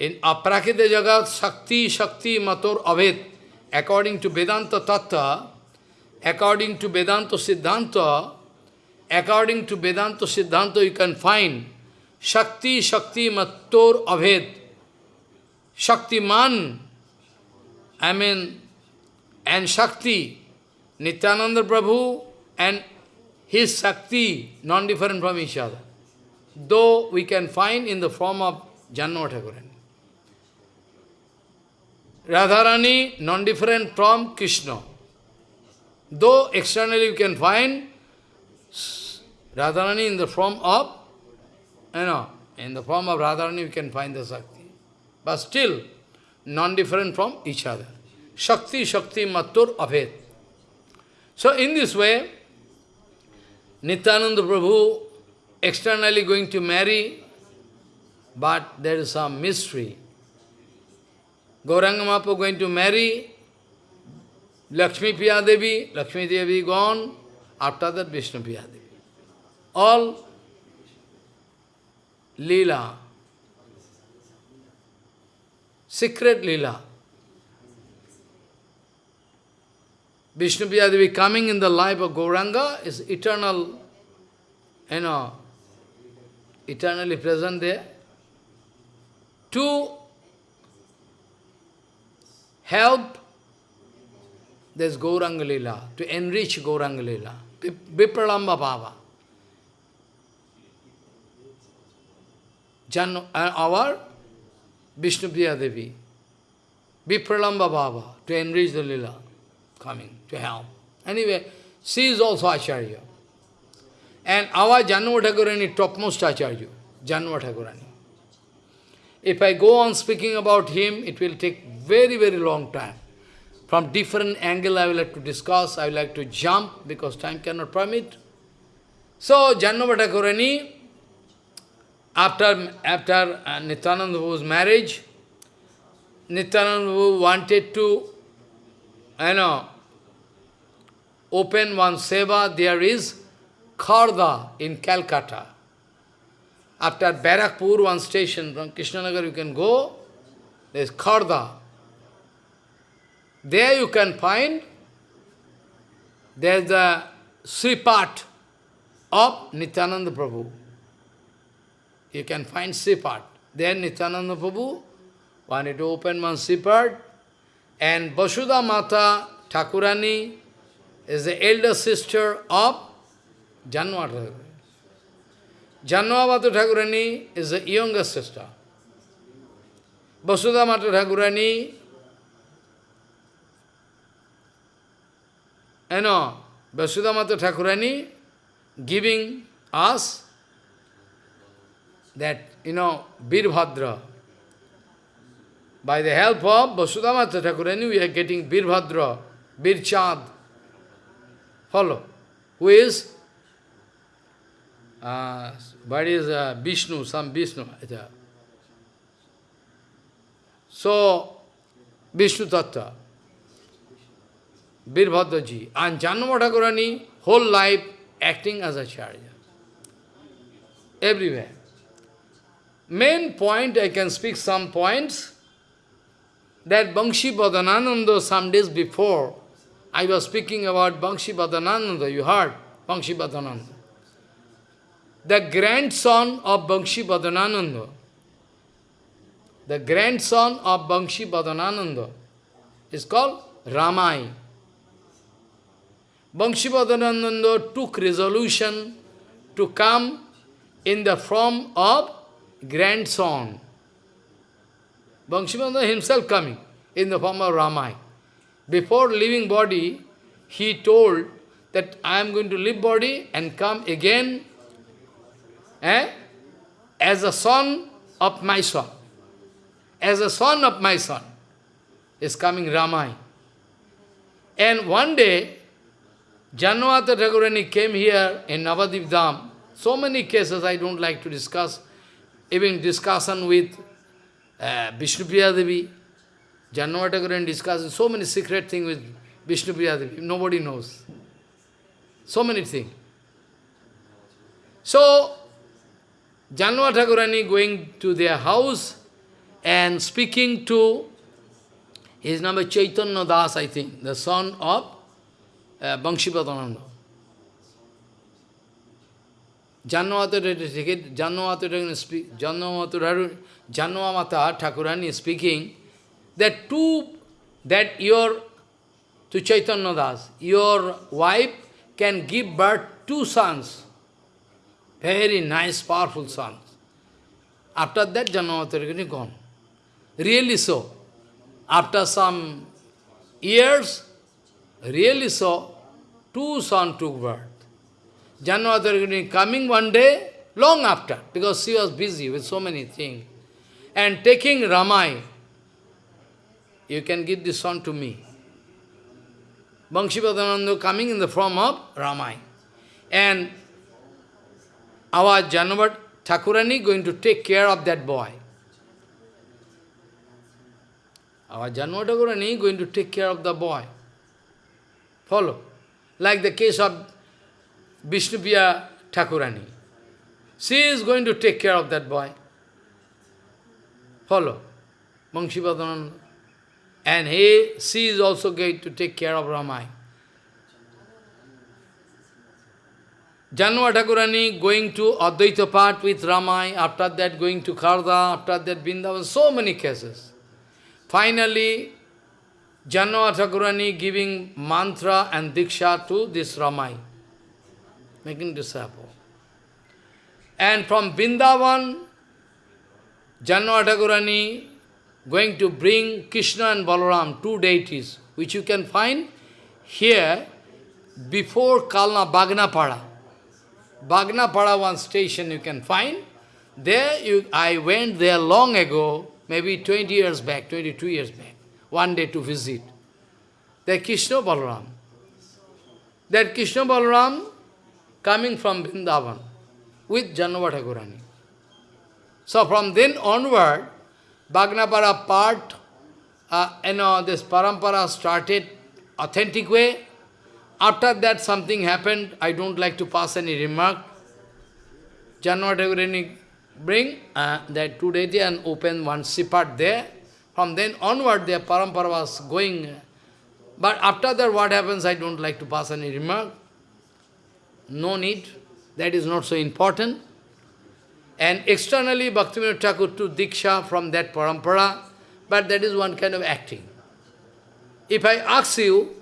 In Aprakrita Jagat, Shakti, Shakti, Mator, Abhed, according to Vedanta Tattva, according to Vedanta Siddhanta, according to Vedanta Siddhanta, you can find Shakti, Shakti, Mator, Abhed. Shaktiman, I mean, and Shakti, Nityananda Prabhu and his Shakti, non-different from each other. Though we can find in the form of Jahnava Thakurani. Radharani, non-different from Krishna. Though externally you can find Radharani in the form of, you know, in the form of Radharani you can find the Shakti. But still, non-different from each other. Shakti, Shakti, Matur, Abhed. So in this way, Nityananda Prabhu externally going to marry, but there is some mystery. Gauranga Mahaprabhu going to marry Lakshmi Priya Devi, Lakshmi Devi gone, after that Vishnu Priya Devi. All Leela, secret Leela. Vishnu Devi coming in the life of Gauranga is eternal, you know, eternally present there. To help this Gauranga Lila, to enrich Gauranga Lila, Vipralambha Bhava. Jan, uh, our Vishnu Priya Devi, Vipralambha Bhava, to enrich the Lila, coming to help. Anyway, she is also Acharya. And our Jahnava Thakurani, topmost Acharya, Jahnava Thakurani. If I go on speaking about him, it will take very, very long time. From different angle I will like to discuss, I will like to jump because time cannot permit. So, Jannavatakurani, after, after uh, marriage, Nityananda wanted to, you know, open one seva, there is Kharda in Calcutta. After Barakpur, one station from Krishnanagar, you can go, there is Kharda. There you can find, there is the Sripat of Nityananda Prabhu. You can find Sripat. There Nityananda Prabhu wanted to open one Sripat, and Vasudha Mata Thakurani is the elder sister of Janma Janmavata Thakurani is the younger sister. Vasudha Mata Thakurani, you know, Vasudha Mata Thakurani giving us that, you know, Birbhadra. By the help of Vasudha Mata Thakurani, we are getting Birbhadra, Birchad. Follow. Who is uh, but is uh, Vishnu, some Vishnu. So, Vishnu Tattva, Birbhadraji, and Janma whole life acting as a charya. Everywhere. Main point, I can speak some points, that Bangshi Badanananda some days before, I was speaking about Bangshi Badanananda, you heard Bangshi Badananda the grandson of Bangshi Badanananda, the grandson of Bangshi Badanananda is called Ramai. Bangshi Badanananda took resolution to come in the form of grandson. Bangshi Badananda himself coming in the form of Ramai. Before leaving body, he told that I am going to leave body and come again eh? as a son of my son. As a son of my son is coming Ramai. And one day, Janmata Thakurani came here in Navadvip Dham. So many cases I don't like to discuss, even discussion with uh, Vishnupriya Devi. Janmata Thakurani discusses so many secret things with Vishnupriya Devi. Nobody knows. So many things. So, Jahnava Thakurani going to their house and speaking to his name is Chaitanya Das, I think, the son of uh, it, Janmata speak, Thakurani is speaking that two, that your, to Chaitanya Das, your wife can give birth two sons, very nice, powerful sons. After that, Janmata gone. Really so. After some years, really so, two sons took birth. Janmata coming one day, long after, because she was busy with so many things, and taking Ramai, you can give this son to me. Banshipadananda coming in the form of Ramai. And our Janavat Thakurani going to take care of that boy. Our Jahnava Thakurani going to take care of the boy. Follow. Like the case of Vishnupriya Thakurani. She is going to take care of that boy. Follow. Banshipadananda. And he, she is also going to take care of Ramai. Jahnava Thakurani going to Advaita Path with Ramai, after that going to Kharda, after that Vrindavan, so many cases. Finally, Jahnava Thakurani giving mantra and diksha to this Ramai, making disciple. And from Vrindavan, Jahnava Thakurani going to bring Krishna and Balaram, two deities, which you can find here before Kalna Baghnapara. Baghnapara one station you can find. There you, I went there long ago, maybe 20 years back, 22 years back, one day to visit. There Krishna Balaram. That Krishna Balaram coming from Vrindavan with Janavata So from then onward, Baghnapara part, uh, you know, this parampara started authentic way. After that something happened, I don't like to pass any remark. Janvatagurani bring uh, that two deity and open one Sripat there. From then onward, their parampara was going. But after that, what happens, I don't like to pass any remark. No need. That is not so important. And externally, Bhaktivinoda Thakur took Diksha from that parampara, but that is one kind of acting. If I ask you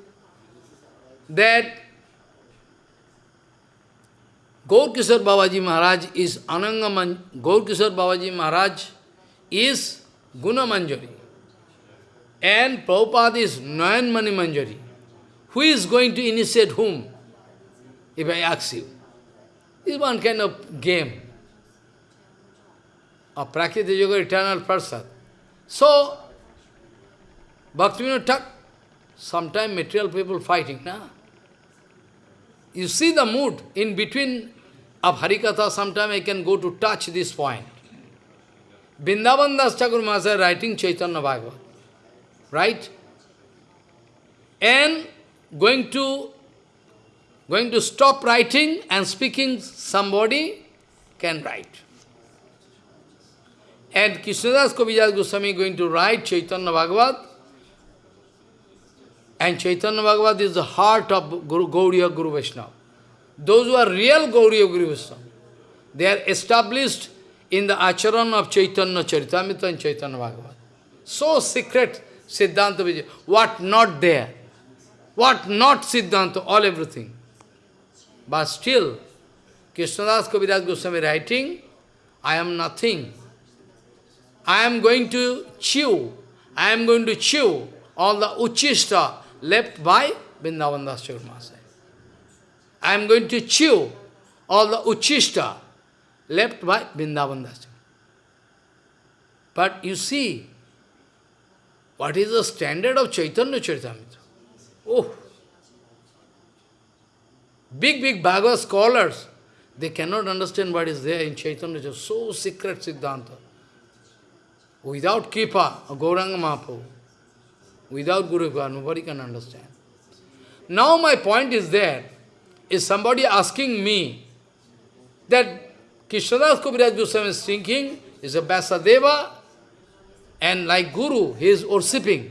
that Gaur Kishore Babaji Maharaj is Ananga Man Gaur Kishore Babaji Maharaj is Guna Manjari. And Prabhupada is Nayan Mani Manjari. Who is going to initiate whom? If I ask you. It's one kind of game a Prakriti Yoga eternal person. So, Bhaktivinoda Thakur, sometimes material people fighting, na? You see the mood in between of Harikatha, sometimes I can go to touch this point. Vrindavan Das Maharaj writing Chaitanya Bhagavat, right? And going to going to stop writing and speaking, somebody can write. And Krishnadas Kaviraj Goswami going to write Chaitanya Bhagavat. And Chaitanya Bhagavat is the heart of Guru, Gauriya Guru Vaishnava. Those who are real Gauriya Guru Vaishnava, they are established in the acharan of Chaitanya Charitamrita and Chaitanya Bhagavat. So secret Siddhanta Vijay. What not there? What not Siddhanta? All everything. But still, Krishnadas Kaviraj Goswami writing, I am nothing. I am going to chew, I am going to chew all the uchista left by Vrindavan Das I am going to chew all the uchista left by Vrindavan Das But you see, what is the standard of Chaitanya Charitamrita? Oh! Big, big Bhagavad scholars, they cannot understand what is there in Chaitanya Charitamrita. So secret Siddhanta. Without Kripa, Gauranga Mahaprabhu, without Guru Kripa, nobody can understand. Now my point is there, is somebody asking me that Krishnadas Kaviraj Goswami is thinking, is a Vyasadeva, and like Guru, he is worshipping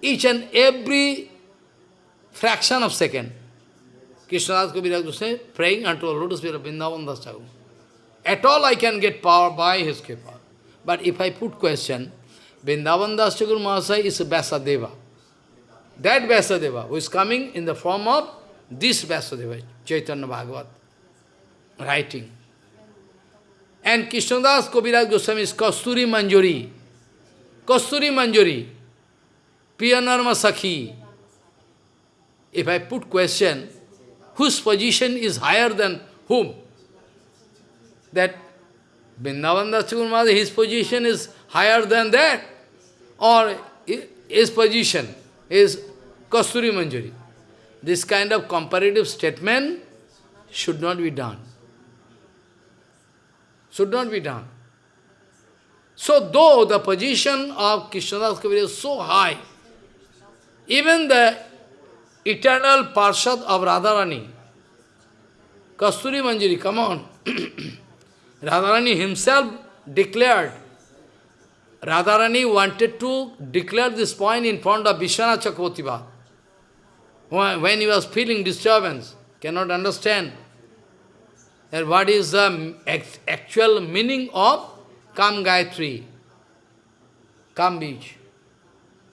each and every fraction of second. Krishnadas Kaviraj Goswami praying unto the lotus feet of Vrindavan Das At all I can get power by his kripa. But if I put question, Vrindavan Das Thakur Mahasaya is a Vyasadeva. That Vyasadeva who is coming in the form of this Vyasadeva, Chaitanya Bhagavat, writing. And Krishnadas Kaviraj Goswami is Kasturi Manjari. Kasturi Manjari. Piyanarma Sakhi. If I put question, whose position is higher than whom? That Vrindavan Das his position is higher than that. Or his position is Kasturi Manjari. This kind of comparative statement should not be done. Should not be done. So though the position of Krishnadas Kaviraj is so high, even the eternal Parshad of Radharani, Kasturi Manjari, come on. <clears throat> Radharani himself declared, Radharani wanted to declare this point in front of Vishwanath when he was feeling disturbance, cannot understand that what is the actual meaning of Kam Gayatri, Kam Beach.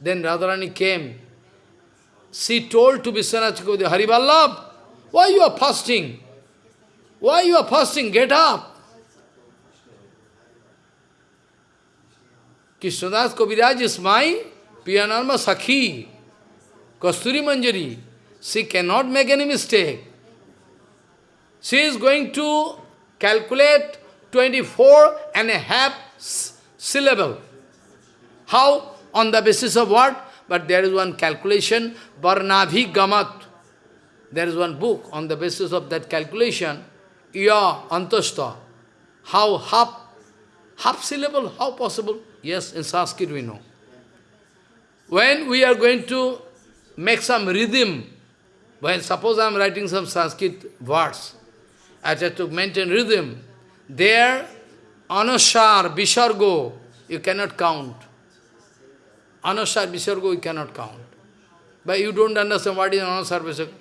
Then Radharani came. She told to Vishwanath Chakravarti, Hariballabh, why you are fasting? Why you are fasting? Get up. Krishnadas Kaviraj is my पियानम सखी, Kasturi Manjari she can not make any mistake she is going to calculate twenty four and a half syllable how on the basis of word but there is one calculation वर्णाभि गमत there is one book on the basis of that calculation your अंतस्त how half half syllable, how possible? Yes, in Sanskrit we know. When we are going to make some rhythm, when suppose I am writing some Sanskrit words, I have to maintain rhythm, there, anusar, visargo, you cannot count. Anusar, visargo, you cannot count. But you don't understand what is anusar, visargo.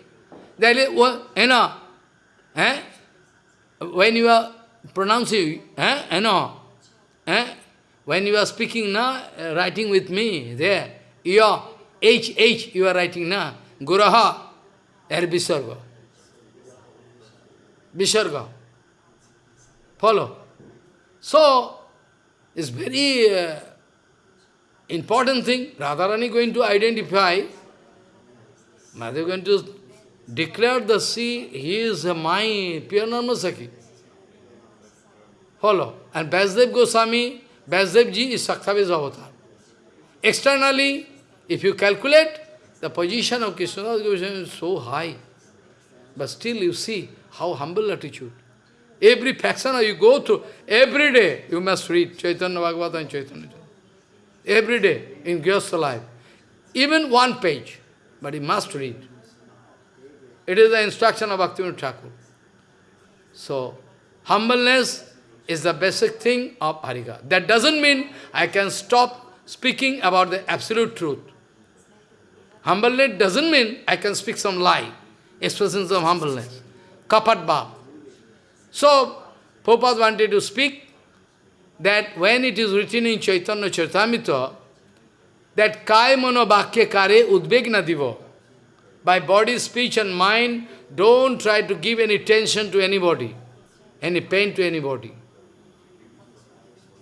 Is, you know, eh? when you are pronouncing, eh? you know, eh? when you are speaking, now, writing with me, there, you are, H, H, you are writing, now, Guraha, there Visarga. Visarga. Follow. So, it's very uh, important thing. Radharani going to identify, Madhav going to declare the sea, he is my pure Narmasaki. Follow. And Vasudev Goswami, Vasudev ji is Sakthavis avatar. Externally, if you calculate, the position of Krishnadas Goswami is so high. But still you see how humble attitude. Every faction you go through, every day you must read Chaitanya Bhagavata and Chaitanya Every day in Gyastha life. Even one page, but you must read. It is the instruction of Bhaktivinoda Thakur. So, humbleness is the basic thing of Harika. That doesn't mean I can stop speaking about the absolute truth. Humbleness doesn't mean I can speak some lie, expressions of humbleness. Kapat bhav. So, Prabhupada wanted to speak that when it is written in Chaitanya Charitamrita, that kai mano bhakya kare udvegna divo. By body, speech and mind, don't try to give any tension to anybody, any pain to anybody.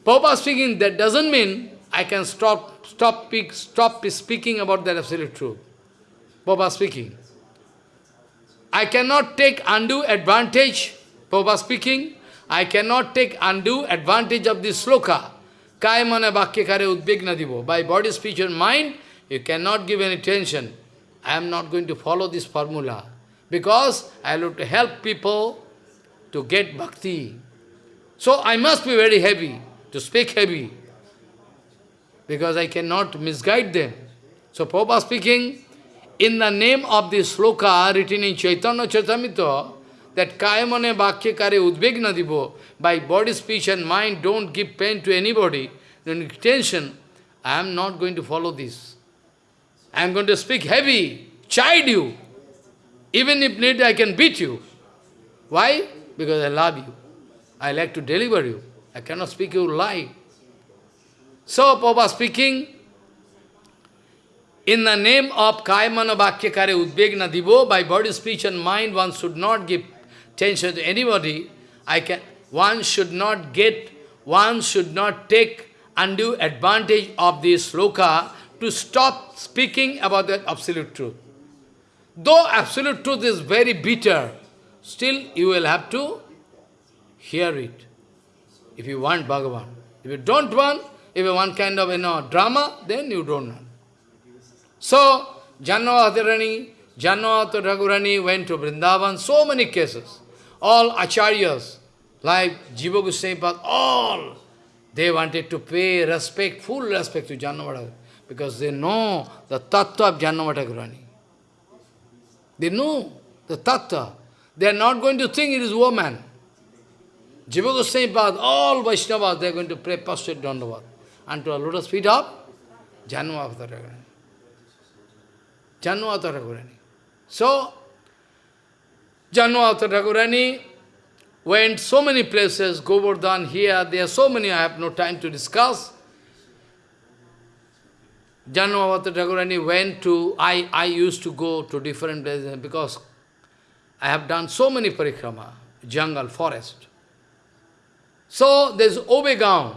Prabhupada speaking, that doesn't mean I can stop, stop, stop speaking about that absolute truth. Prabhupada speaking. I cannot take undue advantage, Prabhupada speaking, I cannot take undue advantage of this sloka. Kaya bhakya kare udbigna divo. By body, speech and mind, you cannot give any tension. I am not going to follow this formula. Because I have to help people to get bhakti. So I must be very heavy, to speak heavy. Because I cannot misguide them. So Prabhupada speaking, in the name of this sloka written in Chaitanya Charitamrita, that kayamane bhakya kare udvegna divo, by body, speech and mind, don't give pain to anybody, give tension, I am not going to follow this. I am going to speak heavy, chide you. Even if need, I can beat you. Why? Because I love you. I like to deliver you. I cannot speak you lie. So, Papa speaking, in the name of Kaimana Bhakyakare Udbegna Divo, by body, speech and mind, one should not give attention to anybody. I can, one should not get, one should not take undue advantage of this sloka to stop speaking about that absolute truth. Though absolute truth is very bitter, still you will have to hear it. If you want Bhagavan. If you don't want, if you want kind of you know drama, then you don't want. So, Janavatarani, Jahnava Thakurani went to Vrindavan, so many cases. All acharyas, like Jiva Goswami all, they wanted to pay respect, full respect to Jahnava, because they know the tattva of Jahnava Thakurani. They know the tattva. They are not going to think it is woman. Jiva Goswami all Vaishnavas, they are going to pray prostrate dandavat unto a lotus feet of Jahnava Thakurani. Jahnava Thakurani. So, Jahnava Thakurani went so many places, Govardhan here, there are so many, I have no time to discuss. Jahnava Thakurani went to, I, I used to go to different places because I have done so many parikrama, jungle, forest. So there is Obegaon,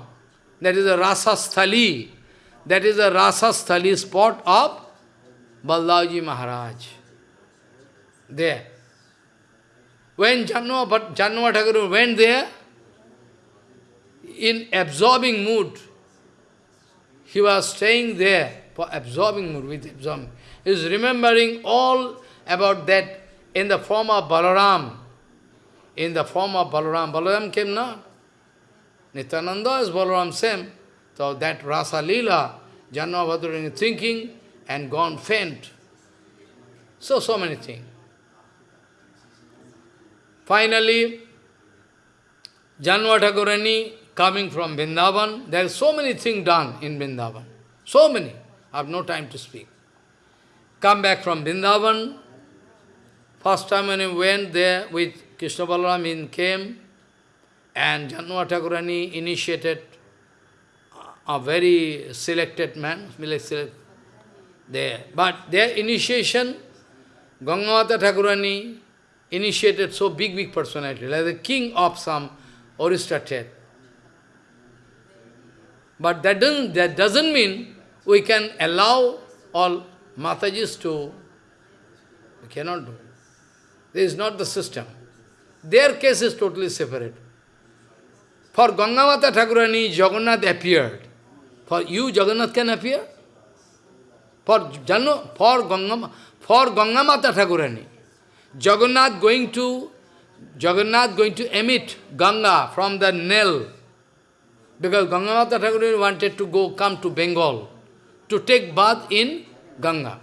that is a Rasa Sthali, that is a Rasa Sthali spot of Balaji Maharaj. There. When Janma, but Janma Thakur went there, in absorbing mood, he was staying there for absorbing mood, with absorbing. He is remembering all about that in the form of Balaram. In the form of Balaram. Balaram came now. Nityananda is Balaram same. So that Rasa Leela, Janma thinking, and gone faint. So, so many things. Finally, Jahnava Thakurani coming from Vrindavan, there are so many things done in Vrindavan. So many. I have no time to speak. Come back from Vrindavan. First time when he went there with Krishna Balaram, he came and Jahnava Thakurani initiated a very selected man, there. But their initiation, Gangavata Thakurani initiated so big, big personality, like the king of some aristocrat. But that doesn't, that doesn't mean we can allow all Matajis to, we cannot do. This is not the system. Their case is totally separate. For Gangamata Thakurani, Jagannath appeared. For you, Jagannath can appear? For Janu, for Gangama, for Gangamata Thakurani, Jagannath going to Jagannath going to emit Ganga from the Nile. Because Gangamata Thakurani wanted to go come to Bengal to take bath in Ganga.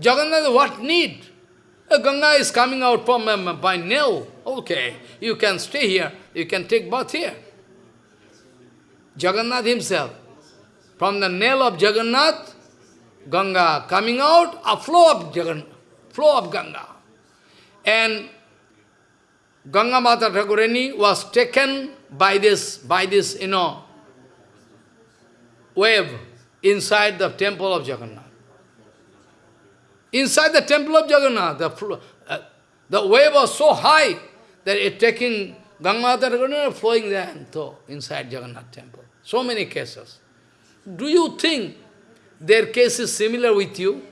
Jagannath, what need? Ganga is coming out from um, by Nile. Okay, you can stay here, you can take bath here. Jagannath himself, from the nail of Jagannath, Ganga coming out, a flow of Jagan, flow of Ganga. And Ganga Mata Thakurani was taken by this, by this, you know, wave inside the temple of Jagannath. Inside the temple of Jagannath, the, uh, the wave was so high that it taking Ganga Mata Thakurani flowing there and so inside Jagannath temple. So many cases. Do you think their case is similar with you?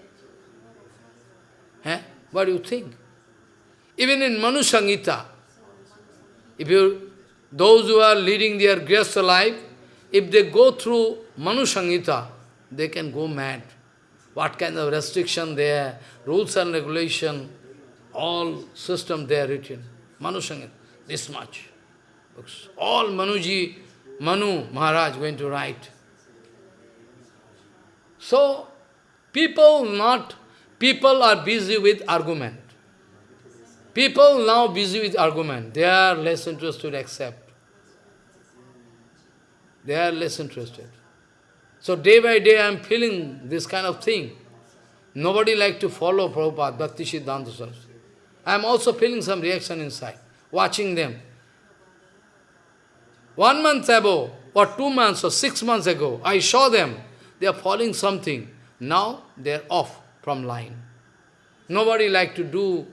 Eh? What do you think? Even in Manu Sangita, if you, those who are leading their grihastha life, if they go through Manu Sangita, they can go mad. What kind of restriction there, rules and regulation, all system there written. Manu Sangita, this much. All Manuji, Manu Maharaj going to write. So, people not, people are busy with argument. People now busy with argument. They are less interested accept. They are less interested. So day by day I am feeling this kind of thing. Nobody like to follow Prabhupada, Bhakti Siddhanta Saraswati. I am also feeling some reaction inside, watching them. One month ago, or two months, or six months ago, I saw them. They are following something. Now they are off from line. Nobody like to do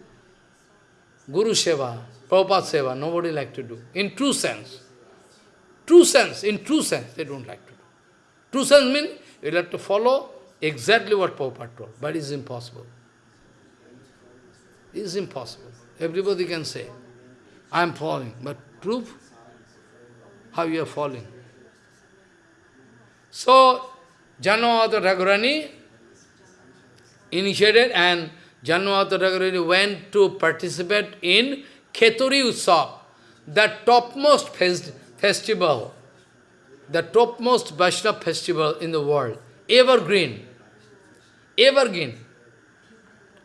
Guru Seva, Prabhupada Seva, nobody like to do. In true sense. True sense, in true sense, they don't like to do. True sense means you have to follow exactly what Prabhupada told, but it is impossible. It is impossible. Everybody can say, I am following, but proof how you are falling. So, Jahnava Thakurani initiated and Jahnava Thakurani went to participate in Kheturi Utsav, the topmost fest festival, the topmost Vaishnava festival in the world, evergreen, evergreen.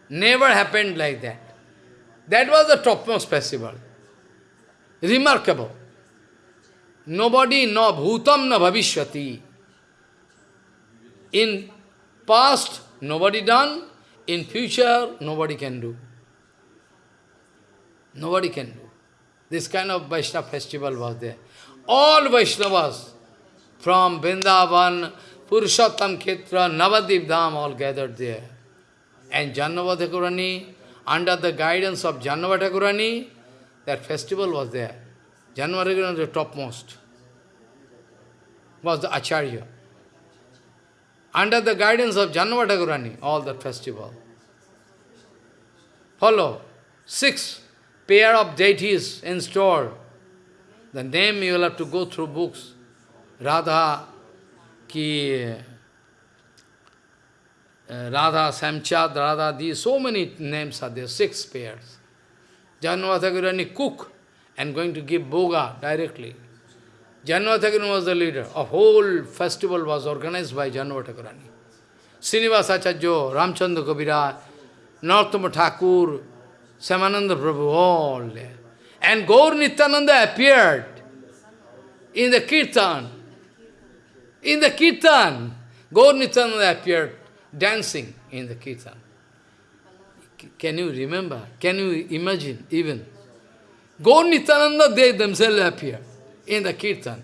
Never happened like that. That was the topmost festival. Remarkable. Nobody, no bhutam, no bhavishyati. In past, nobody done. In future, nobody can do. Nobody can do. This kind of Vaishnava festival was there. All Vaishnavas from Vrindavan, Purushottam Khetra, Navadvip Dham all gathered there. And Jahnava Thakurani, under the guidance of Jahnava Thakurani, that festival was there. Jahnava Thakurani was the topmost, was the Acharya. Under the guidance of Jahnava Thakurani, all the festival. Follow. Six pair of deities in store. The name you will have to go through books. Radha, Ki, uh, Radha, Samchad, Radha, these, so many names are there, six pairs. Jahnava Thakurani cook and going to give boga directly. Jahnava Thakurani was the leader. A whole festival was organized by Jahnava Thakurani. Srinivasa Acharya, Ramchandra Kaviraj, Narottama Thakur, Shyamananda Prabhu, all there. And Gaur Nityananda appeared in the kirtan. In the kirtan, Gaur Nityananda appeared dancing in the kirtan. Can you remember? Can you imagine even? Gaur Nityananda, they themselves appear in the kirtan.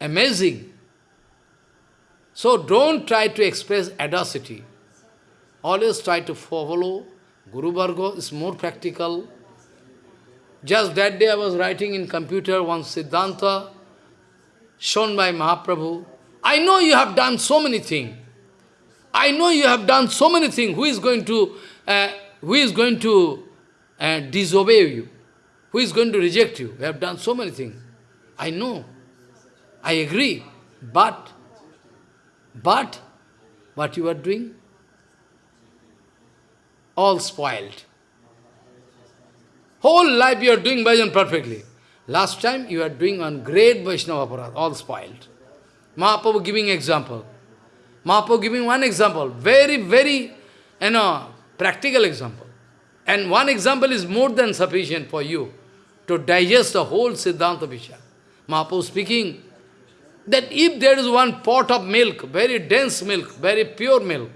Amazing. So don't try to express adversity. Always try to follow Guru Varga is more practical. Just that day I was writing in computer one Siddhanta shown by Mahaprabhu. I know you have done so many things. I know you have done so many things. Who is going to, uh, who is going to uh, disobey you? Who is going to reject you? We have done so many things. I know. I agree. But, but, what you are doing? All spoiled. Whole life you are doing bhajan perfectly. Last time you are doing one great Vaishnava aparat, all spoiled. Mahaprabhu giving example. Mahaprabhu giving one example, very, very, you know, practical example. And one example is more than sufficient for you to digest the whole Siddhanta Vishya. Mahaprabhu speaking that if there is one pot of milk, very dense milk, very pure milk,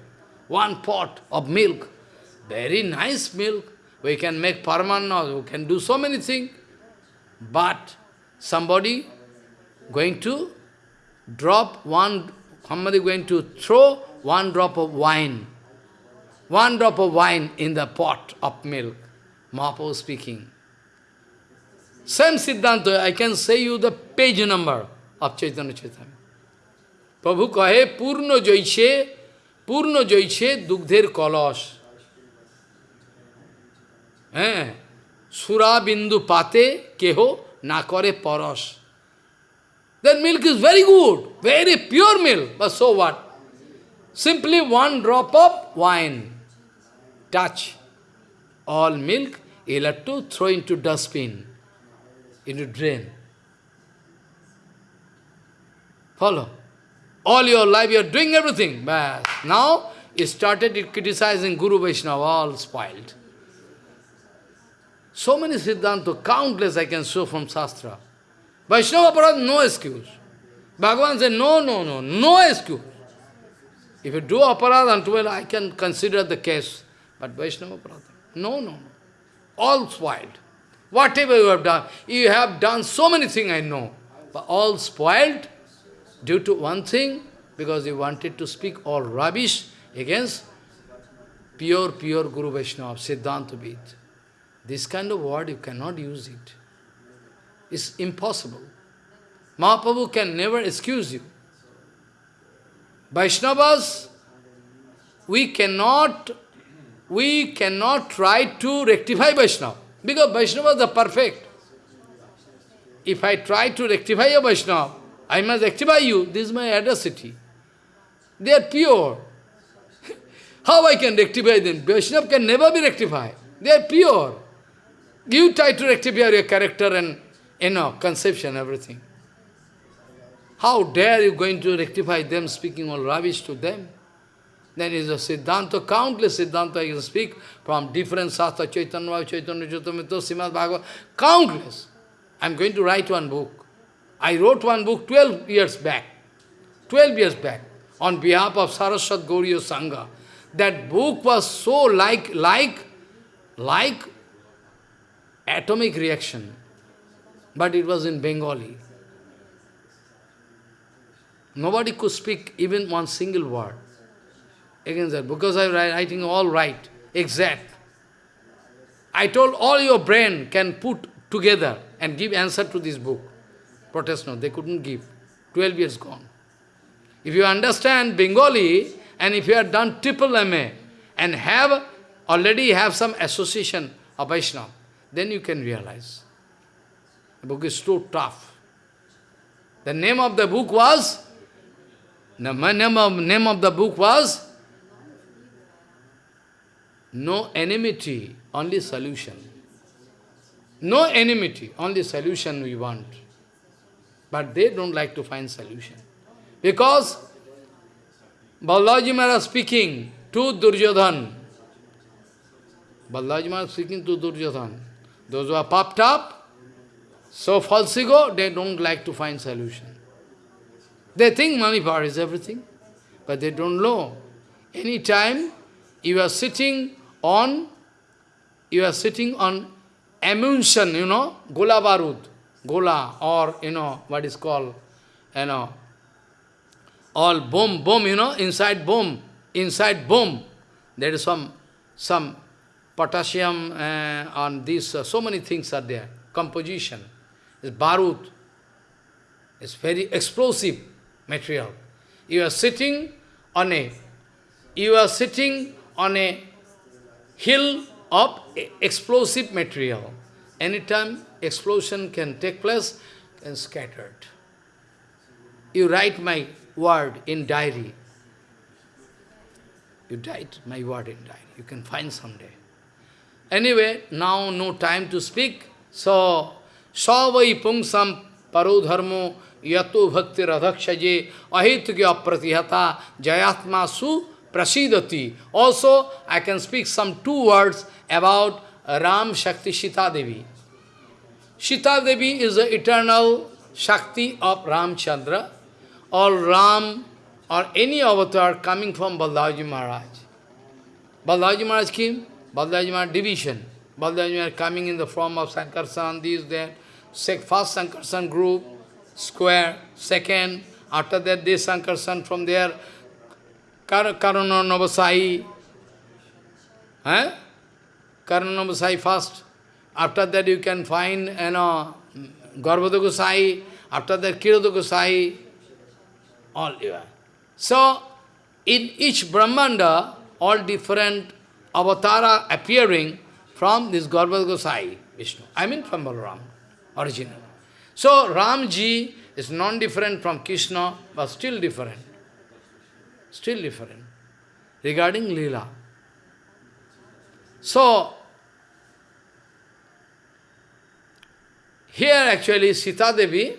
one pot of milk, very nice milk, we can make parmana, we can do so many things, but somebody going to drop one, somebody going to throw one drop of wine one drop of wine in the pot of milk. Mahaprabhu speaking. Same Siddhanta, I can say you the page number of Chaitanya Chaitanya. Prabhu kahe purno joiche, purno joiche dugdher kalash. Eh? Sura bindu pate keho na kare paras. That milk is very good, very pure milk, but so what? Simply one drop of wine touch all milk, you'll have to throw into dustbin, into drain. Follow. All your life you are doing everything, but now you started criticizing Guru Vaishnava, all spoiled. So many Siddhanta, countless I can show from Shastra. Vaishnava Parad, no excuse. Bhagavan said, no, no, no, no excuse. If you do aparad unto well, I can consider the case. But Vaishnava Pradhan, no, no, no. All spoiled. Whatever you have done, you have done so many things, I know. But all spoiled due to one thing, because you wanted to speak all rubbish against pure, pure Guru Vaishnava, Siddhanta Vid. This kind of word, you cannot use it. It's impossible. Mahaprabhu can never excuse you. Vaishnavas, we cannot, we cannot try to rectify Vaishnava, because Vaishnavas the perfect. If I try to rectify a Vaishnava, I must rectify you. This is my audacity. They are pure. <laughs> How I can rectify them? Vaishnava can never be rectified. They are pure. You try to rectify your character and, you know, conception, everything. How dare you going to rectify them, speaking all rubbish to them? Then is a Siddhanta, countless Siddhanta you can speak from different Sastra, Chaitanya, Chaitanya, Chaitanya, Srimad Bhagavad, countless. I am going to write one book. I wrote one book 12 years back, 12 years back, on behalf of Saraswat Gauriya Sangha. That book was so like, like, like atomic reaction, but it was in Bengali. Nobody could speak even one single word against that, because I writing all right, exact. I told all your brain can put together and give answer to this book. Protest no, they couldn't give. 12 years gone. If you understand Bengali, and if you have done triple MA, and have already have some association of Vaishnava, then you can realize. The book is so tough. The name of the book was, the name of, name of the book was, No enmity, only solution. No enmity, only solution we want. But they don't like to find solution. Because Balaji Maharaj speaking to Duryodhan, Balaji Maharaj speaking to Duryodhan, those who are popped up, so false ego, they don't like to find solution. They think money power is everything, but they don't know. Any time you are sitting on, you are sitting on emulsion, you know, gola barud, gola, or, you know, what is called, you know, all bomb, bomb, you know, inside bomb, inside bomb, there is some, some potassium uh, on this, uh, so many things are there, composition, is barud, it's very explosive material. You are sitting on a, you are sitting on a hill of explosive material. Anytime explosion can take place, and scattered. You write my word in diary. You write my word in diary. You can find someday. Anyway, now no time to speak. So, savai pungsam parodharmo yato bhakti radhakshaje ahitugya pratihata jayatma su prasidati. Also, I can speak some two words about Ram Shakti Sita Devi. Sita Devi is the eternal Shakti of Ramchandra, or Ram, or any avatar coming from Balaji Maharaj. Balaji Maharaj came, Balaji Maharaj division. Balaji Maharaj coming in the form of Sankarsan, this, that. First Sankarsan group, square, second, after that this Sankarsan from there, Karana Navasai, eh? Karana Navasai first. After that you can find, you know, Garbhada Gosai, after that Kirodha Gosai, all. You have. So, in each Brahmanda, all different avatara appearing from this Garbhada Gosai, Vishnu. I mean from Balaram, original. So, Ramji is non-different from Krishna, but still different. Still different. Regarding Leela. So, here actually Sita Devi,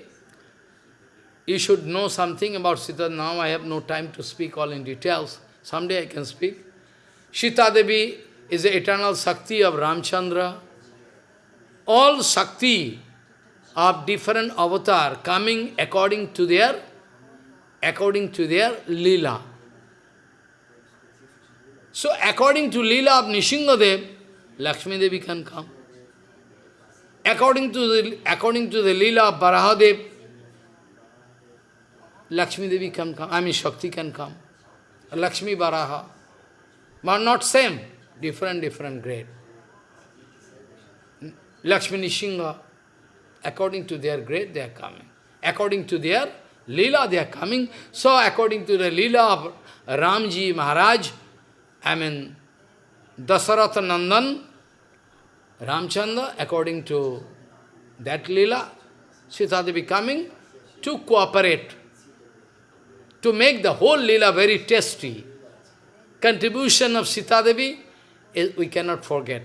you should know something about Sita. Now I have no time to speak all in details. Someday I can speak. Sita Devi is the eternal Shakti of Ramchandra. All Shakti of different avatar coming according to their according to their lila. So according to lila of Nrisinghadev, Lakshmi Devi can come. according to the, according to the Leela of Barahadev, Lakshmi Devi can come, I mean Shakti can come. Lakshmi Baraha. But not same, different, different grade. Lakshmi Nishinga, according to their grade, they are coming. According to their Leela, they are coming. So, according to the Leela of Ramji Maharaj, I mean, Dasaratha Nandan, Ramchandra, according to that Leela, Sita Devi coming to cooperate, to make the whole Leela very tasty. Contribution of Sita Devi, we cannot forget.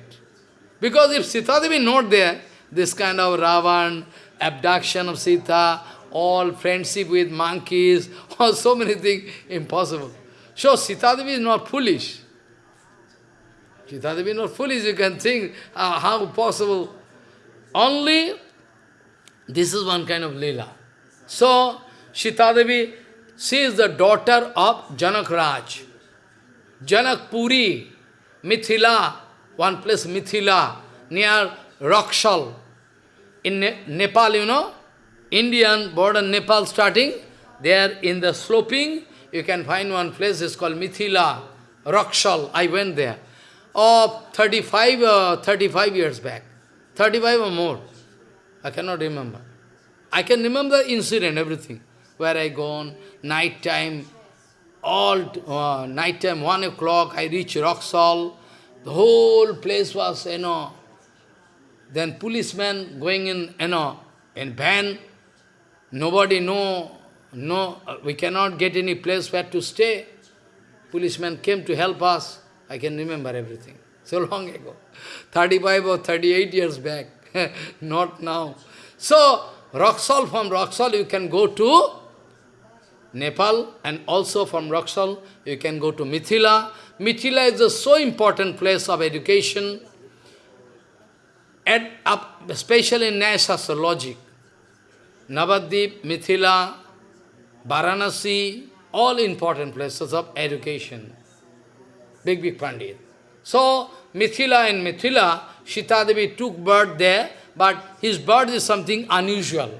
Because if Sita Devi not there, this kind of Ravan, abduction of Sita, all friendship with monkeys, <laughs> or so many things, impossible. So Sita Devi is not foolish. Sita Devi is not foolish, you can think uh, how possible. Only, this is one kind of lila. So, Sitadevi, she is the daughter of Janak Raj. Janak Puri, Mithila, one place Mithila, near Raxaul. In ne Nepal, you know, Indian border Nepal starting, there in the sloping, you can find one place, it's called Mithila, Raxaul. I went there. Oh, 35, uh, 35 years back. 35 or more. I cannot remember. I can remember the incident, everything. Where I gone, night time, all uh, night time, 1 o'clock, I reach Raxaul. The whole place was, you know, then policemen going in, you know, in van. Nobody know, no, we cannot get any place where to stay. Policemen came to help us. I can remember everything. So <laughs> long ago. 35 or 38 years back. <laughs> Not now. So, Raxaul, from Raxaul you can go to Nepal and also from Raxaul you can go to Mithila. Mithila is a so important place of education, and especially in Nyaya logic. Navadvip, Mithila, Varanasi, all important places of education. Big, big Pandit. So, Mithila and Mithila, Sita took birth there, but his birth is something unusual.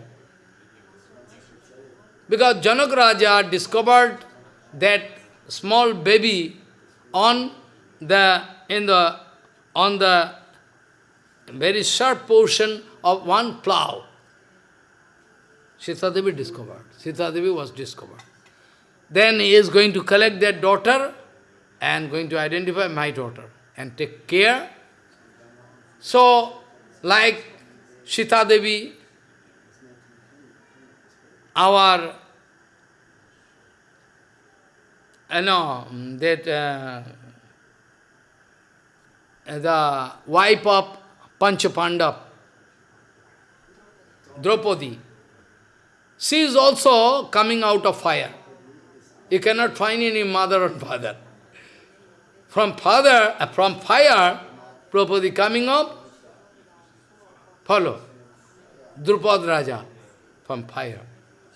Because Janak Raja discovered that small baby on the in the on the very sharp portion of one plough. Sita discovered. Sita was discovered. Then he is going to collect that daughter and going to identify my daughter and take care. So, like Sita Devi, our, you know, that uh, the wife of Panchapandav, Draupadi, she is also coming out of fire. You cannot find any mother or father. From father, uh, from fire, Prabhupada coming up, follow. Drupad Raja, from fire.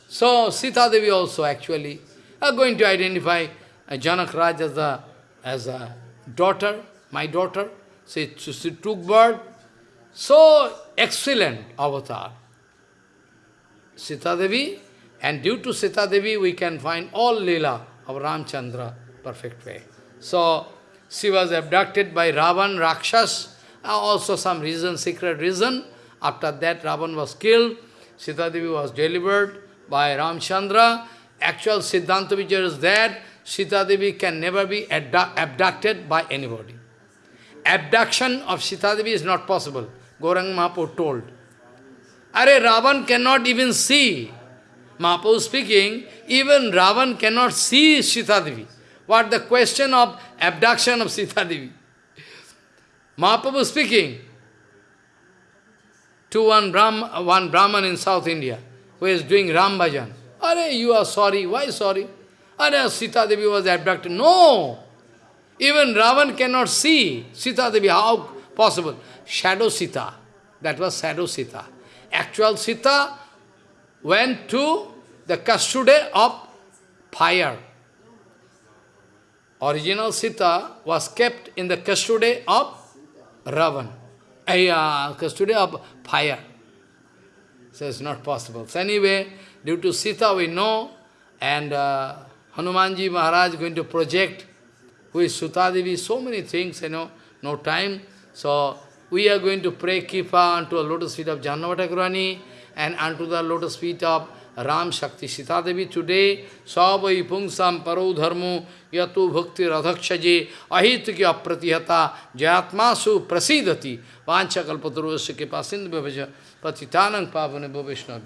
So, Sita Devi also actually are going to identify uh, Janak Raj as a, as a daughter, my daughter. She, she took birth. So excellent avatar. Sita Devi, and due to Sita Devi, we can find all Leela of Ramchandra perfect way. So, she was abducted by Ravan, Rakshas, uh, also some reason, secret reason. After that, Ravan was killed. Sita Devi was delivered by Ramchandra. Actual Siddhanta is that Sita Devi can never be abducted by anybody. Abduction of Sita Devi is not possible. Gaurang Mahaprabhu told. Are Ravan cannot even see. Mahaprabhu speaking, even Ravan cannot see Sita Devi. What the question of abduction of Sita Devi? Mahaprabhu speaking to one, Brahm, one Brahman in South India who is doing Ram Bhajan. Are you are sorry. Why sorry? Are Sita Devi was abducted. No! Even Ravan cannot see Sita Devi. How possible? Shadow Sita. That was Shadow Sita. Actual Sita went to the custody of fire. Original Sita was kept in the custody of Ravan. because custody of fire. So it's not possible. So anyway, due to Sita we know, and uh, Hanumanji Maharaj is going to project with Sutadevi, so many things, you know, no time. So we are going to pray Kipa unto the lotus feet of Jahnava Thakurani and unto the lotus feet of Ram Shakti Sita Devi today, Savai Pungsam Paro Dharmo Yatu Bhakti Radhakshaji Ahitki Apratihata Jayatmasu Prasidati Vancha Kalpaturvasya Kipa Sindhu Bhavaja Patitanang Pavane Bhavishna